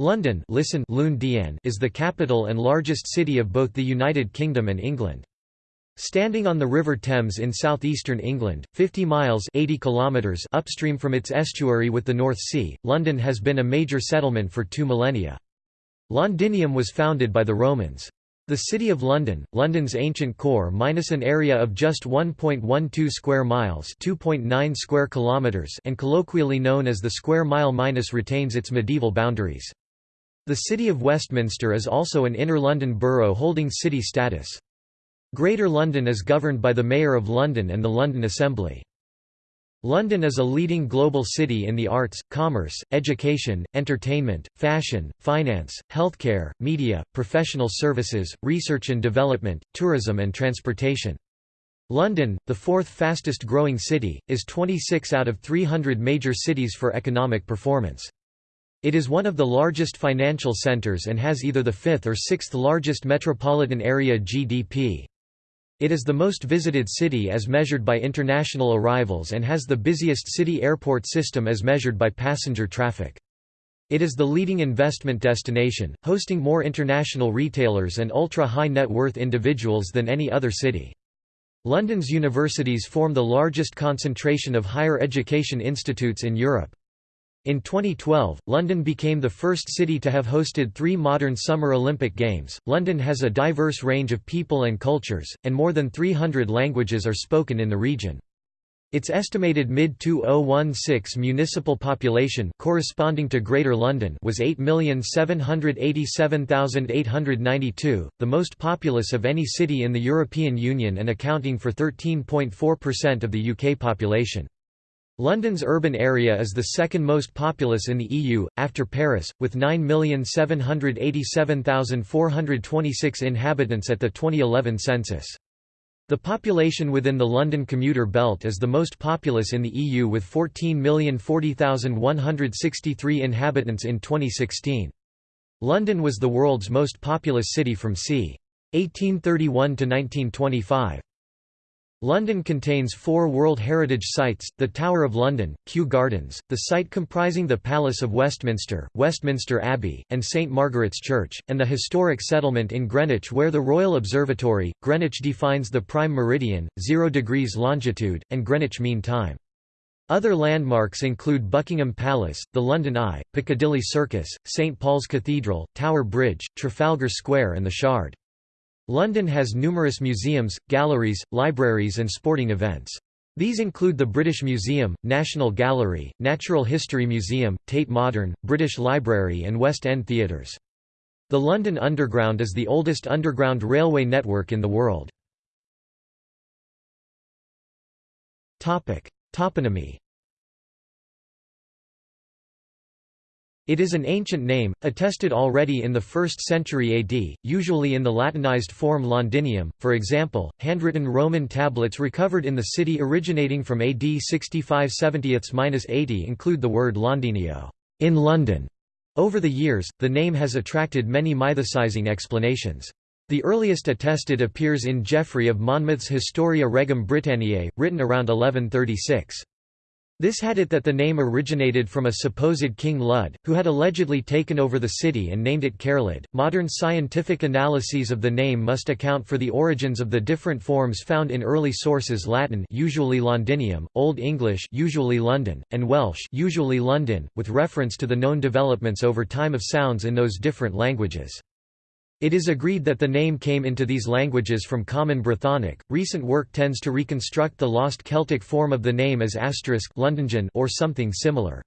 London listen is the capital and largest city of both the United Kingdom and England. Standing on the River Thames in southeastern England, 50 miles 80 kilometers upstream from its estuary with the North Sea, London has been a major settlement for two millennia. Londinium was founded by the Romans. The City of London, London's ancient core minus an area of just 1.12 square miles 2.9 square kilometers and colloquially known as the square mile minus retains its medieval boundaries. The City of Westminster is also an Inner London borough holding city status. Greater London is governed by the Mayor of London and the London Assembly. London is a leading global city in the arts, commerce, education, entertainment, fashion, finance, healthcare, media, professional services, research and development, tourism and transportation. London, the fourth fastest growing city, is 26 out of 300 major cities for economic performance. It is one of the largest financial centres and has either the fifth or sixth largest metropolitan area GDP. It is the most visited city as measured by international arrivals and has the busiest city airport system as measured by passenger traffic. It is the leading investment destination, hosting more international retailers and ultra-high net worth individuals than any other city. London's universities form the largest concentration of higher education institutes in Europe. In 2012, London became the first city to have hosted three modern Summer Olympic Games. London has a diverse range of people and cultures, and more than 300 languages are spoken in the region. Its estimated mid-2016 municipal population corresponding to Greater London was 8,787,892, the most populous of any city in the European Union and accounting for 13.4% of the UK population. London's urban area is the second most populous in the EU, after Paris, with 9,787,426 inhabitants at the 2011 census. The population within the London commuter belt is the most populous in the EU with 14,040,163 inhabitants in 2016. London was the world's most populous city from c. 1831 to 1925. London contains four World Heritage Sites, the Tower of London, Kew Gardens, the site comprising the Palace of Westminster, Westminster Abbey, and St Margaret's Church, and the historic settlement in Greenwich where the Royal Observatory, Greenwich defines the prime meridian, 0 degrees longitude, and Greenwich Mean Time. Other landmarks include Buckingham Palace, the London Eye, Piccadilly Circus, St Paul's Cathedral, Tower Bridge, Trafalgar Square and the Shard. London has numerous museums, galleries, libraries and sporting events. These include the British Museum, National Gallery, Natural History Museum, Tate Modern, British Library and West End Theatres. The London Underground is the oldest underground railway network in the world. Toponymy It is an ancient name, attested already in the 1st century AD, usually in the Latinized form Londinium, for example, handwritten Roman tablets recovered in the city originating from AD 65 70-80 include the word Londinio in London". Over the years, the name has attracted many mythicizing explanations. The earliest attested appears in Geoffrey of Monmouth's Historia Regum Britanniae, written around 1136. This had it that the name originated from a supposed King Lud, who had allegedly taken over the city and named it Caerlid. Modern scientific analyses of the name must account for the origins of the different forms found in early sources Latin usually Londinium, Old English usually London, and Welsh usually London, with reference to the known developments over time of sounds in those different languages. It is agreed that the name came into these languages from Common Brythonic. Recent work tends to reconstruct the lost Celtic form of the name as asterisk or something similar.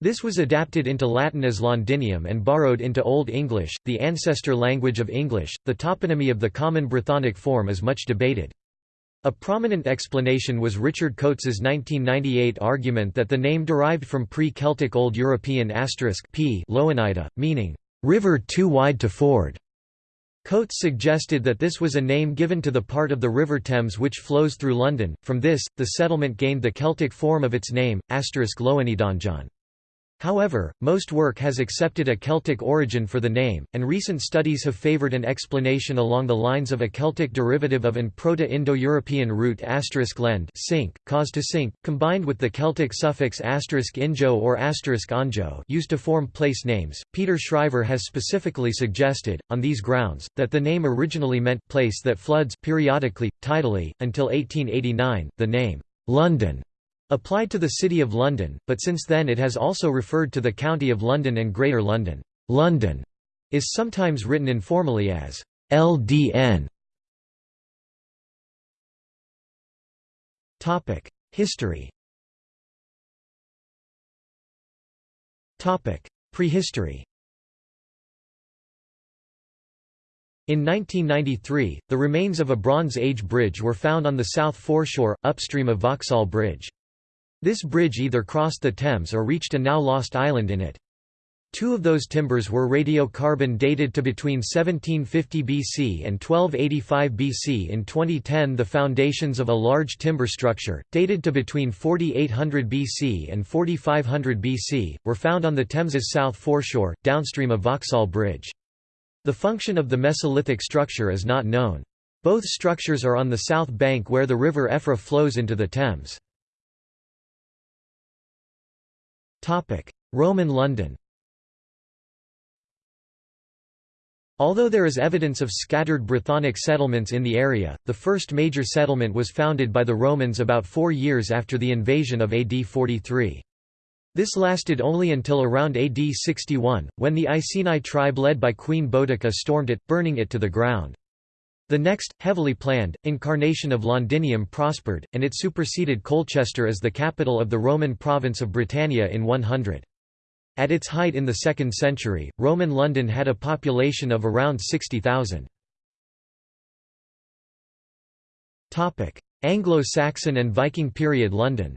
This was adapted into Latin as Londinium and borrowed into Old English, the ancestor language of English. The toponymy of the Common Brythonic form is much debated. A prominent explanation was Richard Coates's 1998 argument that the name derived from pre-Celtic Old European p Loanida, meaning, river too wide to ford. Coates suggested that this was a name given to the part of the River Thames which flows through London. From this, the settlement gained the Celtic form of its name, Loanidonjon. However, most work has accepted a Celtic origin for the name, and recent studies have favoured an explanation along the lines of a Celtic derivative of an Proto-Indo-European root lend sink, cause to sink, combined with the Celtic suffix injo or anjo used to form place names. Peter Schrijver has specifically suggested, on these grounds, that the name originally meant place that floods periodically, tidally, until 1889. The name London applied to the City of London, but since then it has also referred to the County of London and Greater London. London is sometimes written informally as LDN. History. Prehistory. In 1993, the remains of a Bronze Age bridge were found on the south foreshore, upstream of Vauxhall Bridge. This bridge either crossed the Thames or reached a now lost island in it. Two of those timbers were radiocarbon dated to between 1750 BC and 1285 BC. In 2010, the foundations of a large timber structure, dated to between 4800 BC and 4500 BC, were found on the Thames's south foreshore, downstream of Vauxhall Bridge. The function of the Mesolithic structure is not known. Both structures are on the south bank where the river Effra flows into the Thames. Roman London Although there is evidence of scattered Brythonic settlements in the area, the first major settlement was founded by the Romans about four years after the invasion of AD 43. This lasted only until around AD 61, when the Iceni tribe led by Queen Boudica stormed it, burning it to the ground. The next, heavily planned, incarnation of Londinium prospered, and it superseded Colchester as the capital of the Roman province of Britannia in 100. At its height in the 2nd century, Roman London had a population of around 60,000. Anglo-Saxon and Viking period London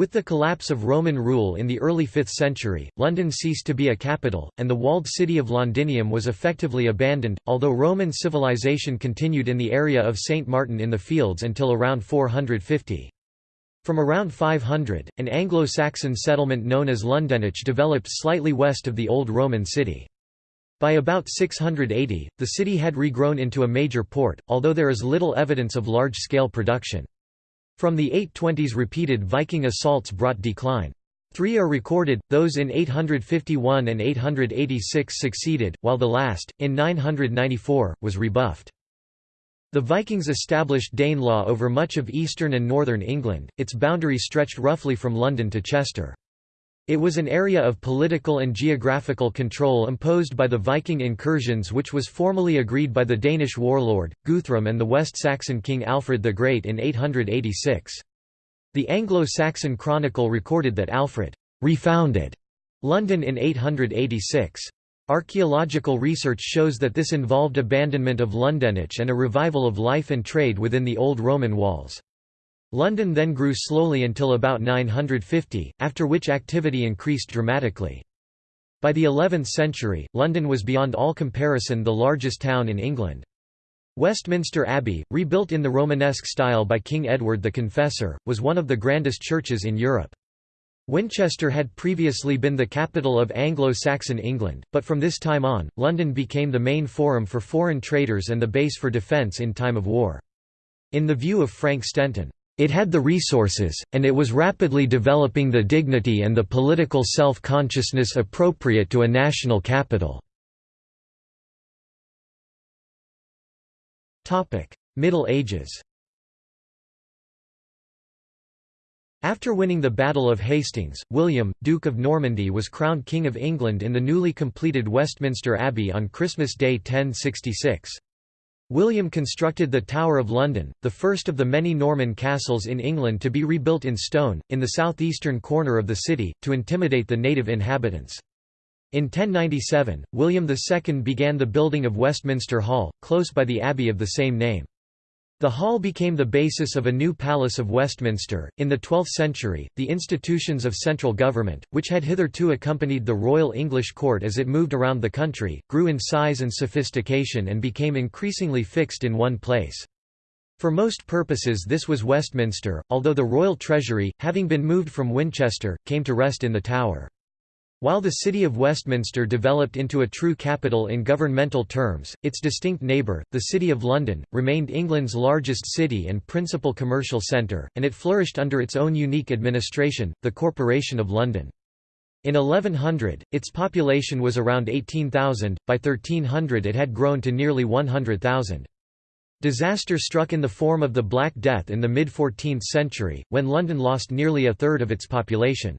With the collapse of Roman rule in the early 5th century, London ceased to be a capital, and the walled city of Londinium was effectively abandoned, although Roman civilization continued in the area of St. Martin in the Fields until around 450. From around 500, an Anglo-Saxon settlement known as Lundenwic developed slightly west of the old Roman city. By about 680, the city had regrown into a major port, although there is little evidence of large-scale production. From the 820s repeated Viking assaults brought decline. Three are recorded, those in 851 and 886 succeeded, while the last, in 994, was rebuffed. The Vikings established Danelaw over much of eastern and northern England, its boundary stretched roughly from London to Chester. It was an area of political and geographical control imposed by the Viking incursions which was formally agreed by the Danish warlord, Guthrum and the West Saxon king Alfred the Great in 886. The Anglo-Saxon Chronicle recorded that Alfred «refounded» London in 886. Archaeological research shows that this involved abandonment of Lundenwic and a revival of life and trade within the old Roman walls. London then grew slowly until about 950, after which activity increased dramatically. By the 11th century, London was beyond all comparison the largest town in England. Westminster Abbey, rebuilt in the Romanesque style by King Edward the Confessor, was one of the grandest churches in Europe. Winchester had previously been the capital of Anglo-Saxon England, but from this time on, London became the main forum for foreign traders and the base for defence in time of war. In the view of Frank Stenton, it had the resources, and it was rapidly developing the dignity and the political self-consciousness appropriate to a national capital. Middle Ages After winning the Battle of Hastings, William, Duke of Normandy was crowned King of England in the newly completed Westminster Abbey on Christmas Day 1066. William constructed the Tower of London, the first of the many Norman castles in England to be rebuilt in stone, in the southeastern corner of the city, to intimidate the native inhabitants. In 1097, William II began the building of Westminster Hall, close by the abbey of the same name. The hall became the basis of a new Palace of Westminster. In the 12th century, the institutions of central government, which had hitherto accompanied the Royal English court as it moved around the country, grew in size and sophistication and became increasingly fixed in one place. For most purposes this was Westminster, although the royal treasury, having been moved from Winchester, came to rest in the Tower. While the city of Westminster developed into a true capital in governmental terms, its distinct neighbour, the City of London, remained England's largest city and principal commercial centre, and it flourished under its own unique administration, the Corporation of London. In 1100, its population was around 18,000, by 1300 it had grown to nearly 100,000. Disaster struck in the form of the Black Death in the mid-14th century, when London lost nearly a third of its population.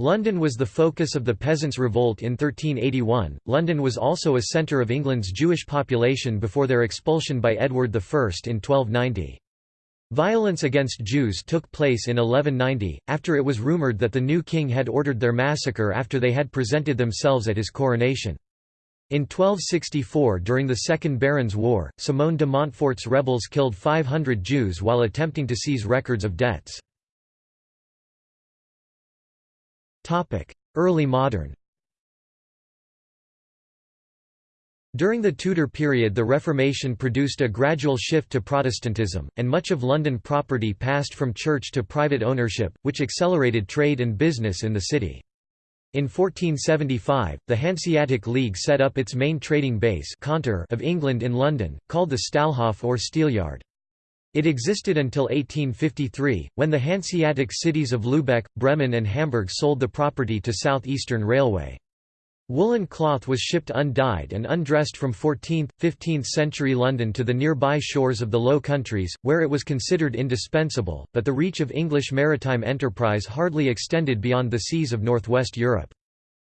London was the focus of the Peasants' Revolt in 1381. London was also a centre of England's Jewish population before their expulsion by Edward I in 1290. Violence against Jews took place in 1190, after it was rumoured that the new king had ordered their massacre after they had presented themselves at his coronation. In 1264 during the Second Barons' War, Simone de Montfort's rebels killed 500 Jews while attempting to seize records of debts. Early modern During the Tudor period the Reformation produced a gradual shift to Protestantism, and much of London property passed from church to private ownership, which accelerated trade and business in the city. In 1475, the Hanseatic League set up its main trading base of England in London, called the Stallhof or Steelyard. It existed until 1853, when the Hanseatic cities of Lübeck, Bremen and Hamburg sold the property to Southeastern Railway. Woolen cloth was shipped undyed and undressed from 14th, 15th century London to the nearby shores of the Low Countries, where it was considered indispensable, but the reach of English maritime enterprise hardly extended beyond the seas of northwest Europe.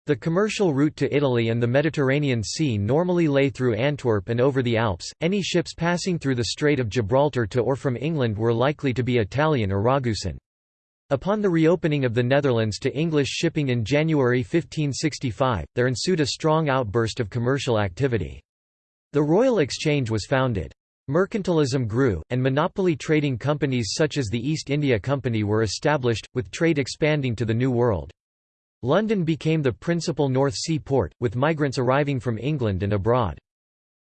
The commercial route to Italy and the Mediterranean Sea normally lay through Antwerp and over the Alps. Any ships passing through the Strait of Gibraltar to or from England were likely to be Italian or Ragusan. Upon the reopening of the Netherlands to English shipping in January 1565, there ensued a strong outburst of commercial activity. The Royal Exchange was founded. Mercantilism grew, and monopoly trading companies such as the East India Company were established, with trade expanding to the New World. London became the principal North Sea port, with migrants arriving from England and abroad.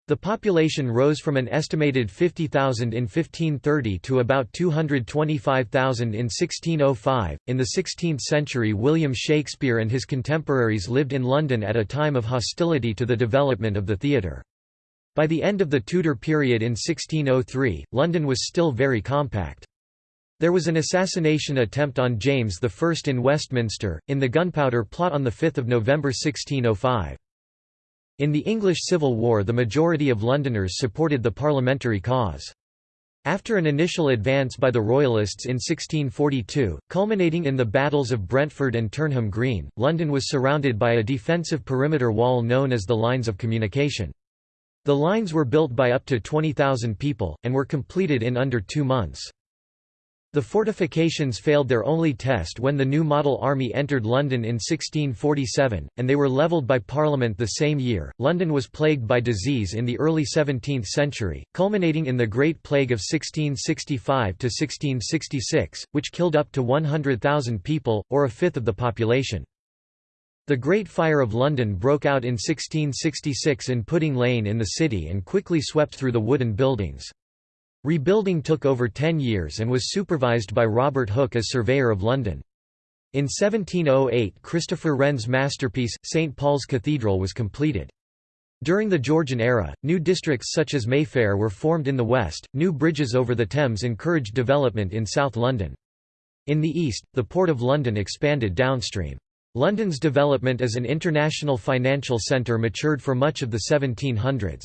The population rose from an estimated 50,000 in 1530 to about 225,000 in 1605. In the 16th century, William Shakespeare and his contemporaries lived in London at a time of hostility to the development of the theatre. By the end of the Tudor period in 1603, London was still very compact. There was an assassination attempt on James I in Westminster, in the Gunpowder Plot on 5 November 1605. In the English Civil War the majority of Londoners supported the parliamentary cause. After an initial advance by the Royalists in 1642, culminating in the battles of Brentford and Turnham Green, London was surrounded by a defensive perimeter wall known as the Lines of Communication. The lines were built by up to 20,000 people, and were completed in under two months. The fortifications failed their only test when the new model army entered London in 1647, and they were levelled by Parliament the same year. London was plagued by disease in the early 17th century, culminating in the Great Plague of 1665 to 1666, which killed up to 100,000 people, or a fifth of the population. The Great Fire of London broke out in 1666 in Pudding Lane in the city and quickly swept through the wooden buildings. Rebuilding took over ten years and was supervised by Robert Hooke as Surveyor of London. In 1708 Christopher Wren's masterpiece, St Paul's Cathedral was completed. During the Georgian era, new districts such as Mayfair were formed in the west, new bridges over the Thames encouraged development in South London. In the east, the Port of London expanded downstream. London's development as an international financial centre matured for much of the 1700s.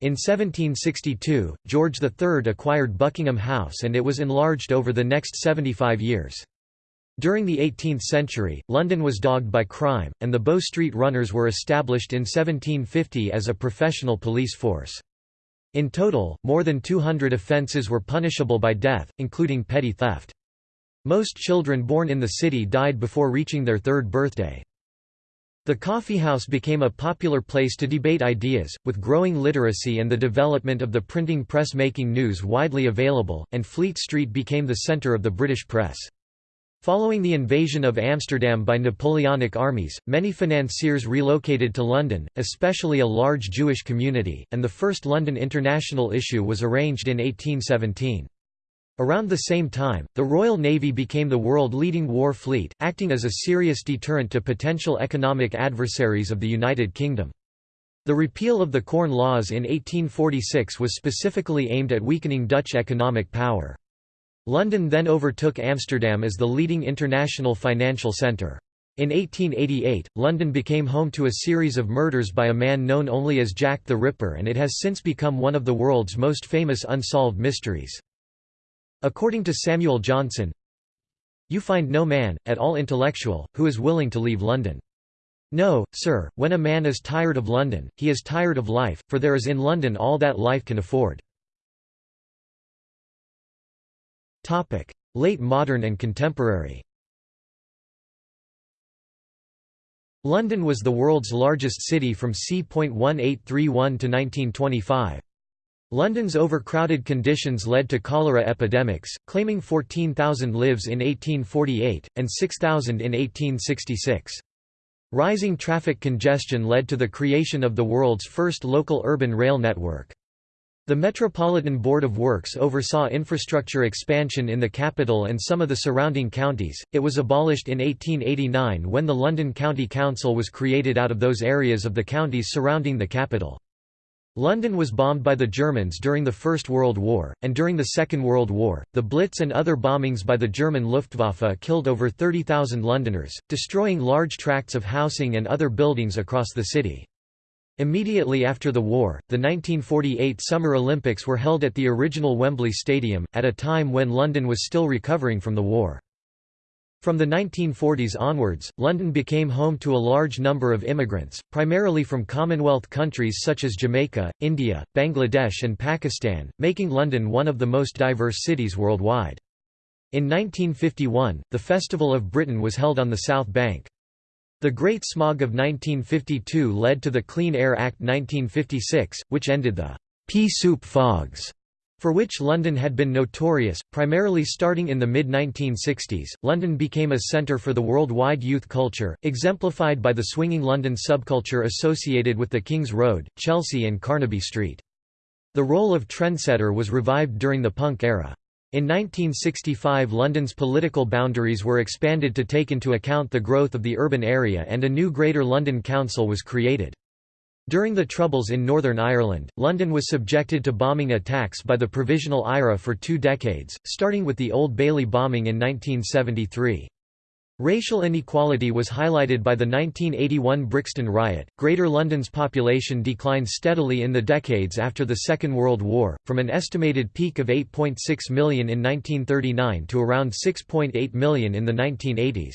In 1762, George III acquired Buckingham House and it was enlarged over the next 75 years. During the 18th century, London was dogged by crime, and the Bow Street Runners were established in 1750 as a professional police force. In total, more than 200 offences were punishable by death, including petty theft. Most children born in the city died before reaching their third birthday. The coffeehouse became a popular place to debate ideas, with growing literacy and the development of the printing press making news widely available, and Fleet Street became the centre of the British press. Following the invasion of Amsterdam by Napoleonic armies, many financiers relocated to London, especially a large Jewish community, and the first London International issue was arranged in 1817. Around the same time, the Royal Navy became the world-leading war fleet, acting as a serious deterrent to potential economic adversaries of the United Kingdom. The repeal of the Corn Laws in 1846 was specifically aimed at weakening Dutch economic power. London then overtook Amsterdam as the leading international financial centre. In 1888, London became home to a series of murders by a man known only as Jack the Ripper and it has since become one of the world's most famous unsolved mysteries. According to Samuel Johnson, You find no man, at all intellectual, who is willing to leave London. No, sir, when a man is tired of London, he is tired of life, for there is in London all that life can afford. Late modern and contemporary London was the world's largest city from c. 1831 to 1925. London's overcrowded conditions led to cholera epidemics, claiming 14,000 lives in 1848, and 6,000 in 1866. Rising traffic congestion led to the creation of the world's first local urban rail network. The Metropolitan Board of Works oversaw infrastructure expansion in the capital and some of the surrounding counties. It was abolished in 1889 when the London County Council was created out of those areas of the counties surrounding the capital. London was bombed by the Germans during the First World War, and during the Second World War, the Blitz and other bombings by the German Luftwaffe killed over 30,000 Londoners, destroying large tracts of housing and other buildings across the city. Immediately after the war, the 1948 Summer Olympics were held at the original Wembley Stadium, at a time when London was still recovering from the war. From the 1940s onwards, London became home to a large number of immigrants, primarily from Commonwealth countries such as Jamaica, India, Bangladesh and Pakistan, making London one of the most diverse cities worldwide. In 1951, the Festival of Britain was held on the South Bank. The Great Smog of 1952 led to the Clean Air Act 1956, which ended the pea soup fogs for which London had been notorious, primarily starting in the mid-1960s. London became a centre for the worldwide youth culture, exemplified by the swinging London subculture associated with the King's Road, Chelsea and Carnaby Street. The role of trendsetter was revived during the punk era. In 1965 London's political boundaries were expanded to take into account the growth of the urban area and a new Greater London Council was created. During the Troubles in Northern Ireland, London was subjected to bombing attacks by the Provisional IRA for two decades, starting with the Old Bailey bombing in 1973. Racial inequality was highlighted by the 1981 Brixton riot. Greater London's population declined steadily in the decades after the Second World War, from an estimated peak of 8.6 million in 1939 to around 6.8 million in the 1980s.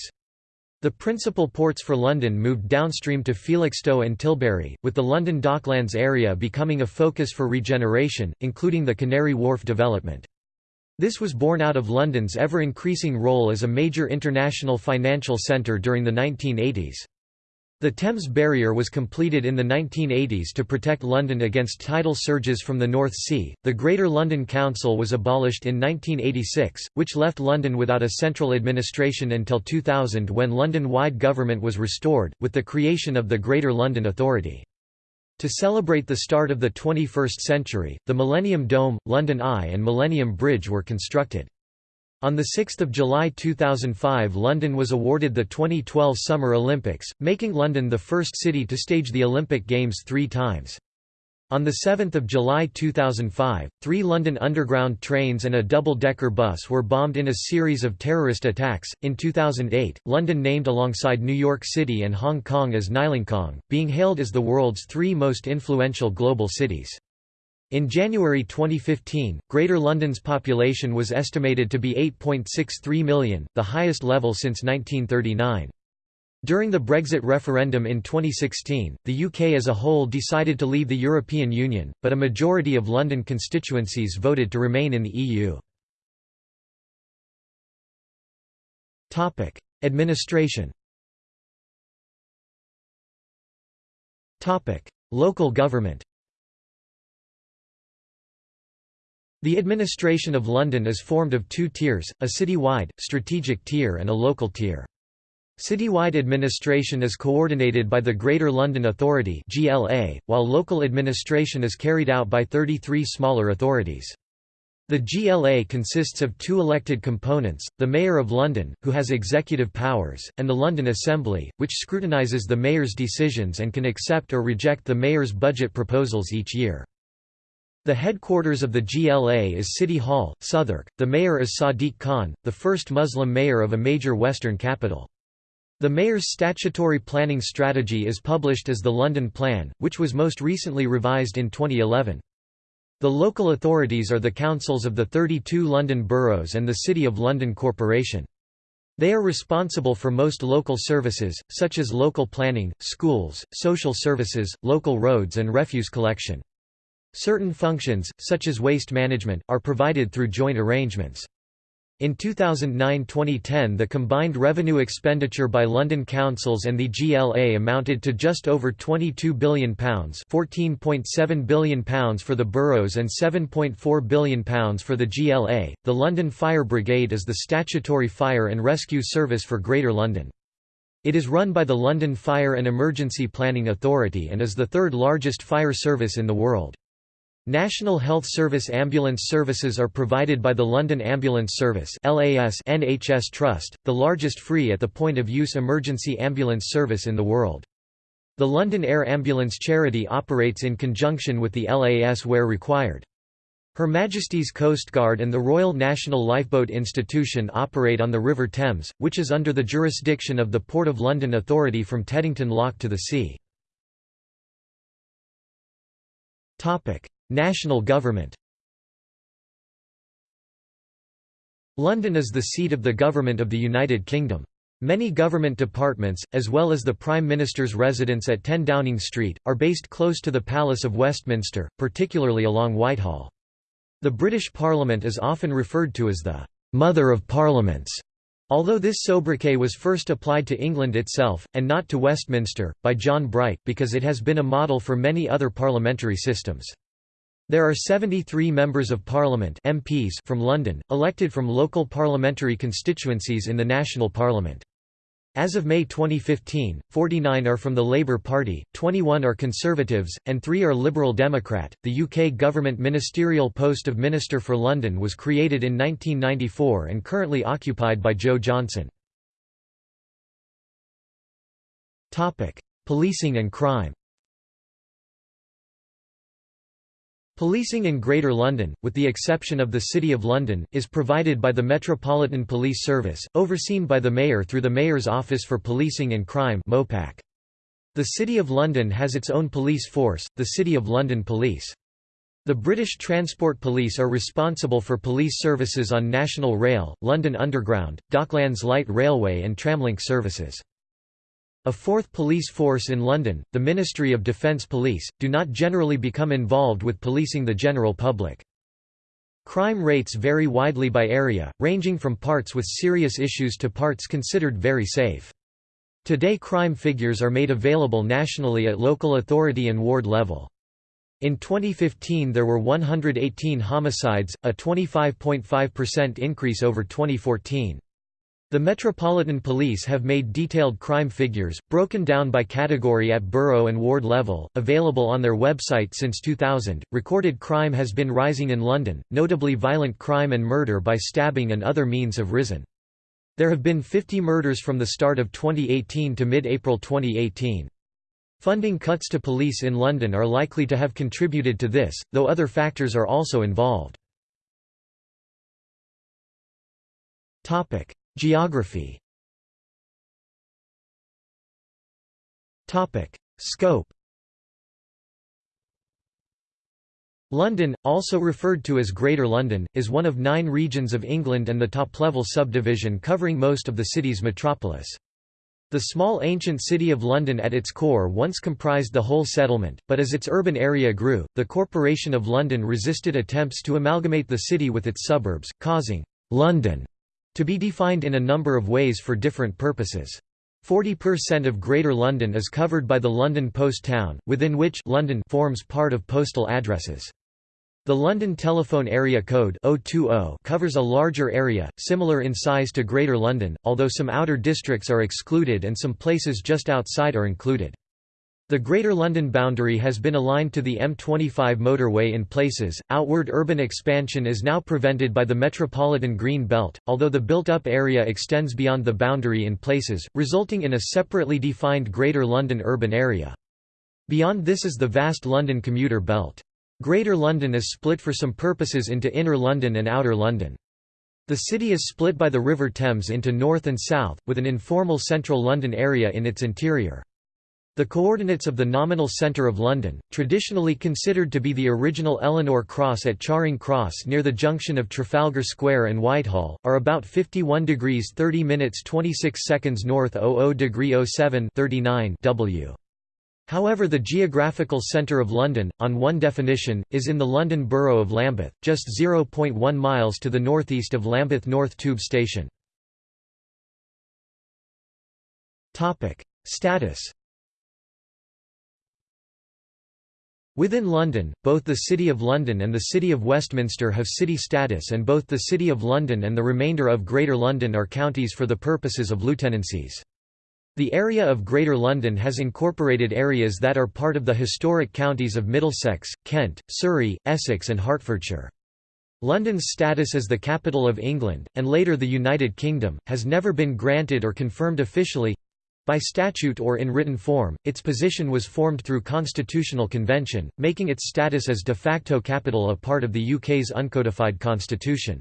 The principal ports for London moved downstream to Felixstowe and Tilbury, with the London Docklands area becoming a focus for regeneration, including the Canary Wharf development. This was born out of London's ever-increasing role as a major international financial centre during the 1980s. The Thames Barrier was completed in the 1980s to protect London against tidal surges from the North Sea. The Greater London Council was abolished in 1986, which left London without a central administration until 2000 when London-wide government was restored, with the creation of the Greater London Authority. To celebrate the start of the 21st century, the Millennium Dome, London Eye and Millennium Bridge were constructed. On 6 July 2005 London was awarded the 2012 Summer Olympics, making London the first city to stage the Olympic Games three times. On 7 July 2005, three London Underground trains and a double-decker bus were bombed in a series of terrorist attacks. In 2008, London named alongside New York City and Hong Kong as Nylonkong, being hailed as the world's three most influential global cities. In January 2015, Greater London's population was estimated to be 8.63 million, the highest level since 1939. During the Brexit referendum in 2016, the UK as a whole decided to leave the European Union, but a majority of London constituencies voted to remain in the EU. Administration Local government The administration of London is formed of two tiers, a city-wide, strategic tier and a local tier. Citywide administration is coordinated by the Greater London Authority (GLA), while local administration is carried out by 33 smaller authorities. The GLA consists of two elected components, the Mayor of London, who has executive powers, and the London Assembly, which scrutinises the Mayor's decisions and can accept or reject the Mayor's budget proposals each year. The headquarters of the GLA is City Hall, Southwark. The mayor is Sadiq Khan, the first Muslim mayor of a major Western capital. The mayor's statutory planning strategy is published as the London Plan, which was most recently revised in 2011. The local authorities are the councils of the 32 London boroughs and the City of London Corporation. They are responsible for most local services, such as local planning, schools, social services, local roads and refuse collection. Certain functions, such as waste management, are provided through joint arrangements. In 2009–2010 the combined revenue expenditure by London councils and the GLA amounted to just over £22 billion £14.7 billion for the boroughs and £7.4 billion for the GLA. The London Fire Brigade is the statutory fire and rescue service for Greater London. It is run by the London Fire and Emergency Planning Authority and is the third largest fire service in the world. National Health Service ambulance services are provided by the London Ambulance Service NHS Trust, the largest free at the point-of-use emergency ambulance service in the world. The London Air Ambulance Charity operates in conjunction with the LAS where required. Her Majesty's Coast Guard and the Royal National Lifeboat Institution operate on the River Thames, which is under the jurisdiction of the Port of London Authority from Teddington Lock to the sea. National government London is the seat of the Government of the United Kingdom. Many government departments, as well as the Prime Minister's residence at 10 Downing Street, are based close to the Palace of Westminster, particularly along Whitehall. The British Parliament is often referred to as the «mother of parliaments», although this sobriquet was first applied to England itself, and not to Westminster, by John Bright, because it has been a model for many other parliamentary systems. There are 73 Members of Parliament MPs from London, elected from local parliamentary constituencies in the national parliament. As of May 2015, 49 are from the Labour Party, 21 are Conservatives, and 3 are Liberal Democrat. The UK government ministerial post of Minister for London was created in 1994 and currently occupied by Jo Johnson. Topic: Policing and crime. Policing in Greater London, with the exception of the City of London, is provided by the Metropolitan Police Service, overseen by the Mayor through the Mayor's Office for Policing and Crime The City of London has its own police force, the City of London Police. The British Transport Police are responsible for police services on National Rail, London Underground, Docklands Light Railway and Tramlink services. A fourth police force in London, the Ministry of Defence Police, do not generally become involved with policing the general public. Crime rates vary widely by area, ranging from parts with serious issues to parts considered very safe. Today crime figures are made available nationally at local authority and ward level. In 2015 there were 118 homicides, a 25.5% increase over 2014. The Metropolitan Police have made detailed crime figures, broken down by category at borough and ward level, available on their website since 2000. Recorded crime has been rising in London, notably violent crime and murder by stabbing and other means have risen. There have been 50 murders from the start of 2018 to mid-April 2018. Funding cuts to police in London are likely to have contributed to this, though other factors are also involved. Geography. Scope. London, also referred to as Greater London, is one of nine regions of England and the top-level subdivision covering most of the city's metropolis. The small ancient city of London at its core once comprised the whole settlement, but as its urban area grew, the Corporation of London resisted attempts to amalgamate the city with its suburbs, causing «London» To be defined in a number of ways for different purposes. 40% of Greater London is covered by the London Post Town, within which London forms part of postal addresses. The London Telephone Area Code 020 covers a larger area, similar in size to Greater London, although some outer districts are excluded and some places just outside are included. The Greater London boundary has been aligned to the M25 motorway in places. Outward urban expansion is now prevented by the Metropolitan Green Belt, although the built up area extends beyond the boundary in places, resulting in a separately defined Greater London urban area. Beyond this is the vast London commuter belt. Greater London is split for some purposes into Inner London and Outer London. The city is split by the River Thames into north and south, with an informal central London area in its interior. The coordinates of the nominal centre of London, traditionally considered to be the original Eleanor Cross at Charing Cross near the junction of Trafalgar Square and Whitehall, are about 51 degrees 30 minutes 26 seconds north 00 degree 07 39 W. However the geographical centre of London, on one definition, is in the London Borough of Lambeth, just 0.1 miles to the northeast of Lambeth North Tube Station. Status Within London, both the City of London and the City of Westminster have city status and both the City of London and the remainder of Greater London are counties for the purposes of lieutenancies. The area of Greater London has incorporated areas that are part of the historic counties of Middlesex, Kent, Surrey, Essex and Hertfordshire. London's status as the capital of England, and later the United Kingdom, has never been granted or confirmed officially—by statute or in written form, its position was formed through constitutional convention, making its status as de facto capital a part of the UK's uncodified constitution.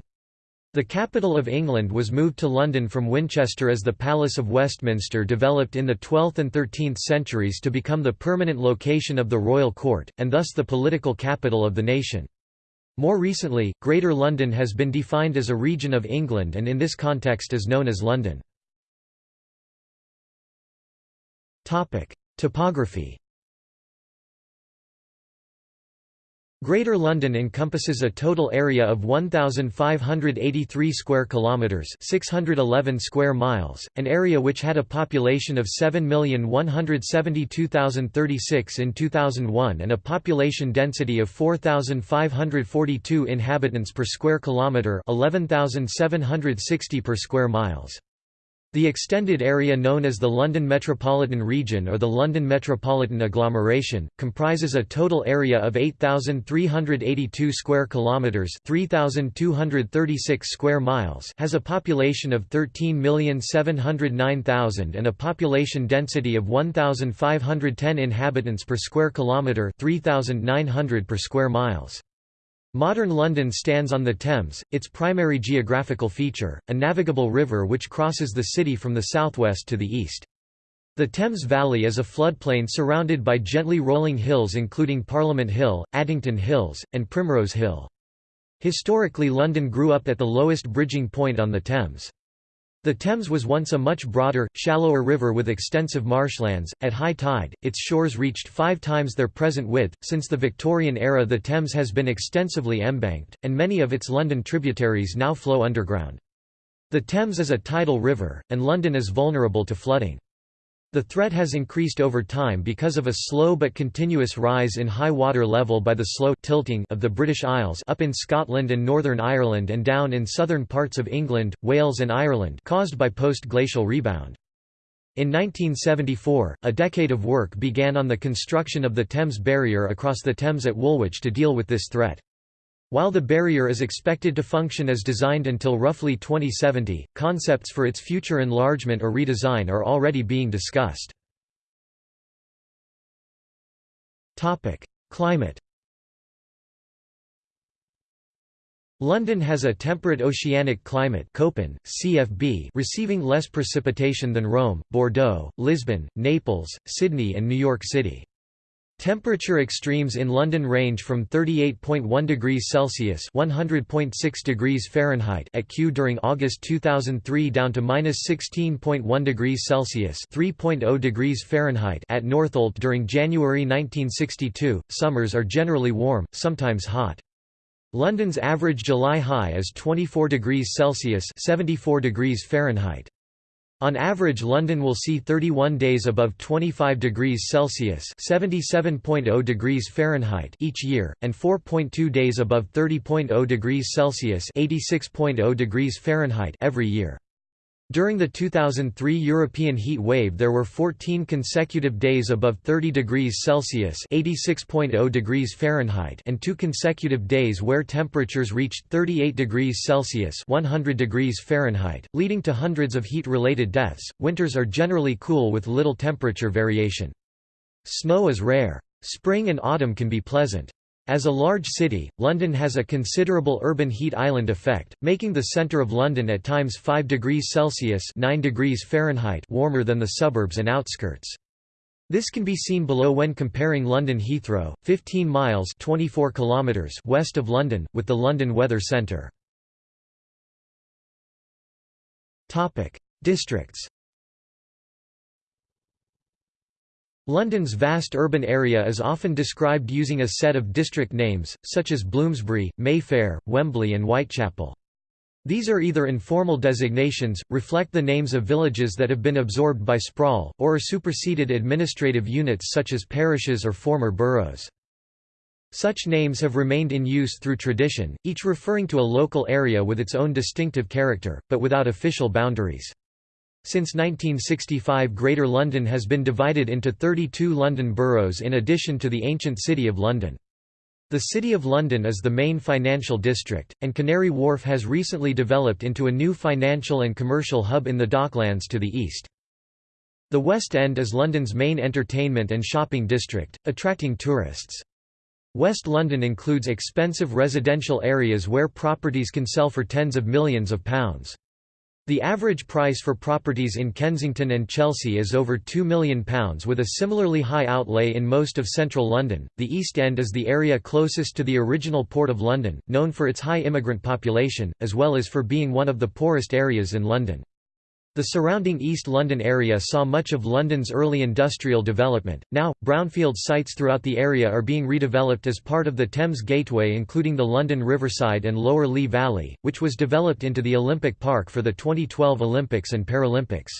The capital of England was moved to London from Winchester as the Palace of Westminster developed in the 12th and 13th centuries to become the permanent location of the royal court, and thus the political capital of the nation. More recently, Greater London has been defined as a region of England and in this context is known as London. Topography Greater London encompasses a total area of 1583 square kilometers, 611 square miles, an area which had a population of 7,172,036 in 2001 and a population density of 4,542 inhabitants per square kilometer, 11,760 per square miles. The extended area known as the London Metropolitan Region or the London Metropolitan Agglomeration comprises a total area of 8382 square kilometers, 3236 square miles, has a population of 13,709,000 and a population density of 1510 inhabitants per square kilometer, 3900 per square miles. Modern London stands on the Thames, its primary geographical feature, a navigable river which crosses the city from the southwest to the east. The Thames Valley is a floodplain surrounded by gently rolling hills including Parliament Hill, Addington Hills, and Primrose Hill. Historically London grew up at the lowest bridging point on the Thames. The Thames was once a much broader, shallower river with extensive marshlands. At high tide, its shores reached five times their present width. Since the Victorian era, the Thames has been extensively embanked, and many of its London tributaries now flow underground. The Thames is a tidal river, and London is vulnerable to flooding. The threat has increased over time because of a slow but continuous rise in high water level by the slow tilting of the British Isles up in Scotland and Northern Ireland and down in southern parts of England, Wales and Ireland caused by post-glacial rebound. In 1974, a decade of work began on the construction of the Thames Barrier across the Thames at Woolwich to deal with this threat. While the barrier is expected to function as designed until roughly 2070, concepts for its future enlargement or redesign are already being discussed. Climate London has a temperate oceanic climate Köppen, CFB, receiving less precipitation than Rome, Bordeaux, Lisbon, Naples, Sydney and New York City. Temperature extremes in London range from 38.1 degrees Celsius (100.6 degrees Fahrenheit) at Kew during August 2003 down to -16.1 degrees Celsius (3.0 degrees Fahrenheit) at Northolt during January 1962. Summers are generally warm, sometimes hot. London's average July high is 24 degrees Celsius (74 degrees Fahrenheit). On average London will see 31 days above 25 degrees Celsius (77.0 degrees Fahrenheit) each year and 4.2 days above 30.0 degrees Celsius (86.0 degrees Fahrenheit) every year. During the 2003 European heat wave there were 14 consecutive days above 30 degrees Celsius (86.0 degrees Fahrenheit) and two consecutive days where temperatures reached 38 degrees Celsius (100 degrees Fahrenheit), leading to hundreds of heat-related deaths. Winters are generally cool with little temperature variation. Snow is rare. Spring and autumn can be pleasant. As a large city, London has a considerable urban heat island effect, making the centre of London at times 5 degrees Celsius 9 degrees Fahrenheit warmer than the suburbs and outskirts. This can be seen below when comparing London Heathrow, 15 miles 24 kilometers west of London, with the London Weather Centre. Districts London's vast urban area is often described using a set of district names, such as Bloomsbury, Mayfair, Wembley and Whitechapel. These are either informal designations, reflect the names of villages that have been absorbed by sprawl, or are superseded administrative units such as parishes or former boroughs. Such names have remained in use through tradition, each referring to a local area with its own distinctive character, but without official boundaries. Since 1965 Greater London has been divided into 32 London boroughs in addition to the ancient City of London. The City of London is the main financial district, and Canary Wharf has recently developed into a new financial and commercial hub in the Docklands to the east. The West End is London's main entertainment and shopping district, attracting tourists. West London includes expensive residential areas where properties can sell for tens of millions of pounds. The average price for properties in Kensington and Chelsea is over £2 million with a similarly high outlay in most of central London. The East End is the area closest to the original Port of London, known for its high immigrant population, as well as for being one of the poorest areas in London. The surrounding East London area saw much of London's early industrial development. Now, brownfield sites throughout the area are being redeveloped as part of the Thames Gateway, including the London Riverside and Lower Lee Valley, which was developed into the Olympic Park for the 2012 Olympics and Paralympics.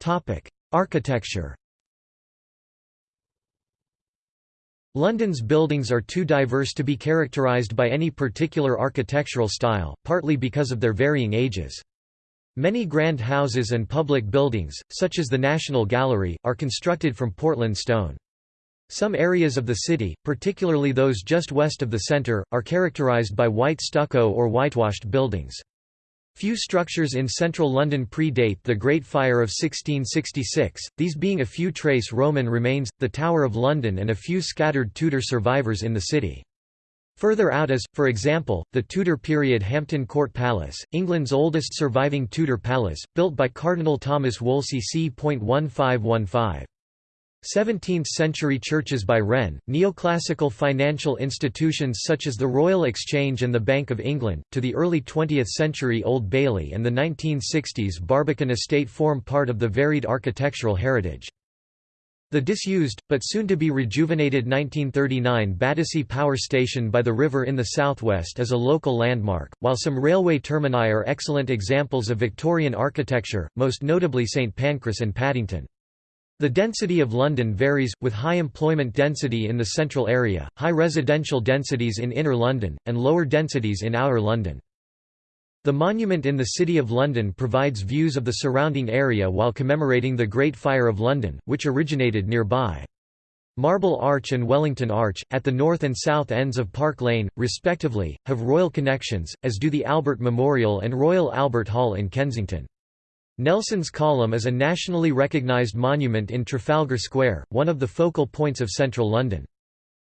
Topic: Architecture. London's buildings are too diverse to be characterised by any particular architectural style, partly because of their varying ages. Many grand houses and public buildings, such as the National Gallery, are constructed from Portland stone. Some areas of the city, particularly those just west of the centre, are characterised by white stucco or whitewashed buildings. Few structures in central London predate the Great Fire of 1666, these being a few trace Roman remains, the Tower of London and a few scattered Tudor survivors in the city. Further out is, for example, the Tudor period Hampton Court Palace, England's oldest surviving Tudor palace, built by Cardinal Thomas Wolsey c. 1515. 17th-century churches by Wren, neoclassical financial institutions such as the Royal Exchange and the Bank of England, to the early 20th century Old Bailey and the 1960s Barbican Estate form part of the varied architectural heritage. The disused, but soon to be rejuvenated 1939 Battersea Power Station by the river in the southwest is a local landmark, while some railway termini are excellent examples of Victorian architecture, most notably St Pancras and Paddington. The density of London varies, with high employment density in the central area, high residential densities in inner London, and lower densities in outer London. The monument in the City of London provides views of the surrounding area while commemorating the Great Fire of London, which originated nearby. Marble Arch and Wellington Arch, at the north and south ends of Park Lane, respectively, have royal connections, as do the Albert Memorial and Royal Albert Hall in Kensington. Nelson's Column is a nationally recognised monument in Trafalgar Square, one of the focal points of central London.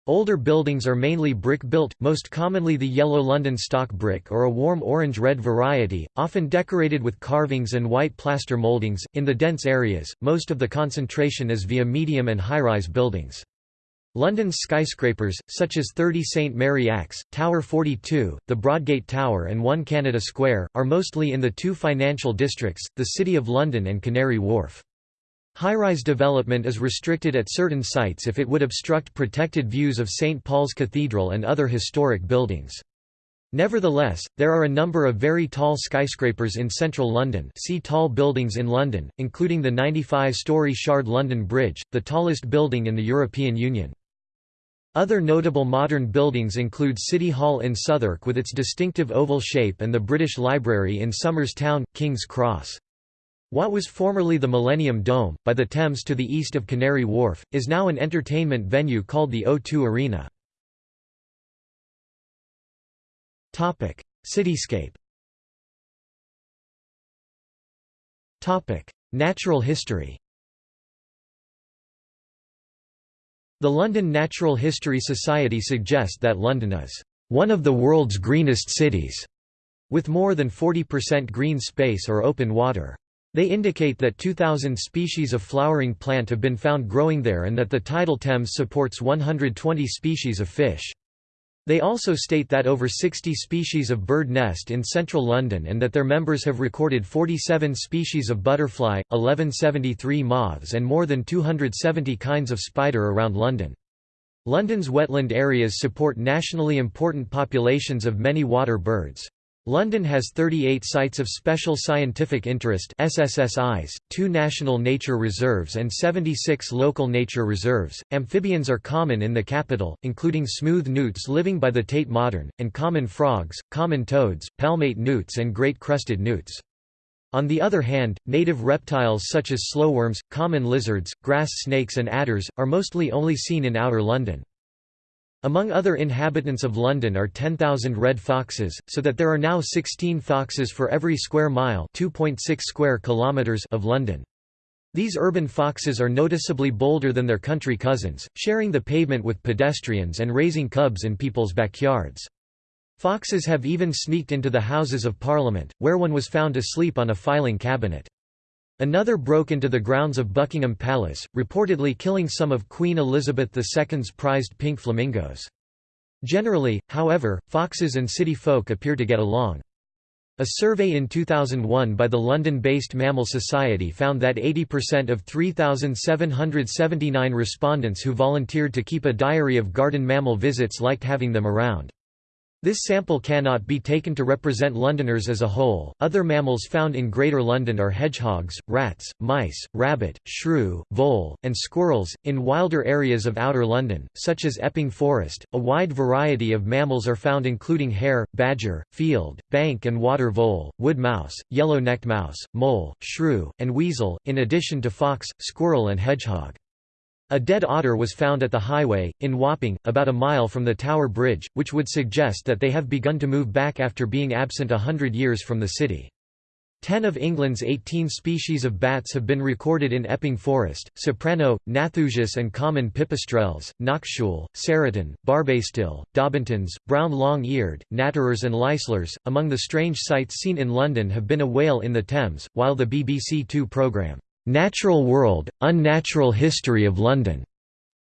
Older buildings are mainly brick-built, most commonly the yellow London stock brick or a warm orange-red variety, often decorated with carvings and white plaster mouldings. In the dense areas, most of the concentration is via medium and high-rise buildings. London's skyscrapers, such as 30 St Mary Axe, Tower 42, the Broadgate Tower and 1 Canada Square, are mostly in the two financial districts, the City of London and Canary Wharf. High-rise development is restricted at certain sites if it would obstruct protected views of St Paul's Cathedral and other historic buildings. Nevertheless, there are a number of very tall skyscrapers in central London see tall buildings in London, including the 95-storey Shard London Bridge, the tallest building in the European Union. Other notable modern buildings include City Hall in Southwark with its distinctive oval shape and the British Library in Somers Town, King's Cross. What was formerly the Millennium Dome, by the Thames to the east of Canary Wharf, is now an entertainment venue called the O2 Arena. Cityscape Natural history The London Natural History Society suggests that London is one of the world's greenest cities, with more than 40% green space or open water. They indicate that 2,000 species of flowering plant have been found growing there and that the tidal Thames supports 120 species of fish. They also state that over 60 species of bird nest in central London and that their members have recorded 47 species of butterfly, 1173 moths and more than 270 kinds of spider around London. London's wetland areas support nationally important populations of many water birds. London has 38 Sites of Special Scientific Interest SSSIs, 2 National Nature Reserves and 76 Local Nature Reserves. Amphibians are common in the capital, including smooth newts living by the Tate Modern, and common frogs, common toads, palmate newts and great crested newts. On the other hand, native reptiles such as slowworms, common lizards, grass snakes and adders, are mostly only seen in outer London. Among other inhabitants of London are 10,000 red foxes, so that there are now 16 foxes for every square mile square kilometers of London. These urban foxes are noticeably bolder than their country cousins, sharing the pavement with pedestrians and raising cubs in people's backyards. Foxes have even sneaked into the Houses of Parliament, where one was found asleep on a filing cabinet. Another broke into the grounds of Buckingham Palace, reportedly killing some of Queen Elizabeth II's prized pink flamingos. Generally, however, foxes and city folk appear to get along. A survey in 2001 by the London-based Mammal Society found that 80% of 3,779 respondents who volunteered to keep a diary of garden mammal visits liked having them around. This sample cannot be taken to represent Londoners as a whole. Other mammals found in Greater London are hedgehogs, rats, mice, rabbit, shrew, vole, and squirrels. In wilder areas of outer London, such as Epping Forest, a wide variety of mammals are found including hare, badger, field, bank and water vole, wood mouse, yellow-necked mouse, mole, shrew, and weasel, in addition to fox, squirrel and hedgehog. A dead otter was found at the highway, in Wapping, about a mile from the Tower Bridge, which would suggest that they have begun to move back after being absent a hundred years from the city. Ten of England's 18 species of bats have been recorded in Epping Forest, soprano, Nathusius and common pipistrelles, noctule, serotine, barbastelle, daubentons, brown long-eared, natterers and Leisler's. Among the strange sights seen in London have been a whale in the Thames, while the BBC Two programme, Natural World, Unnatural History of London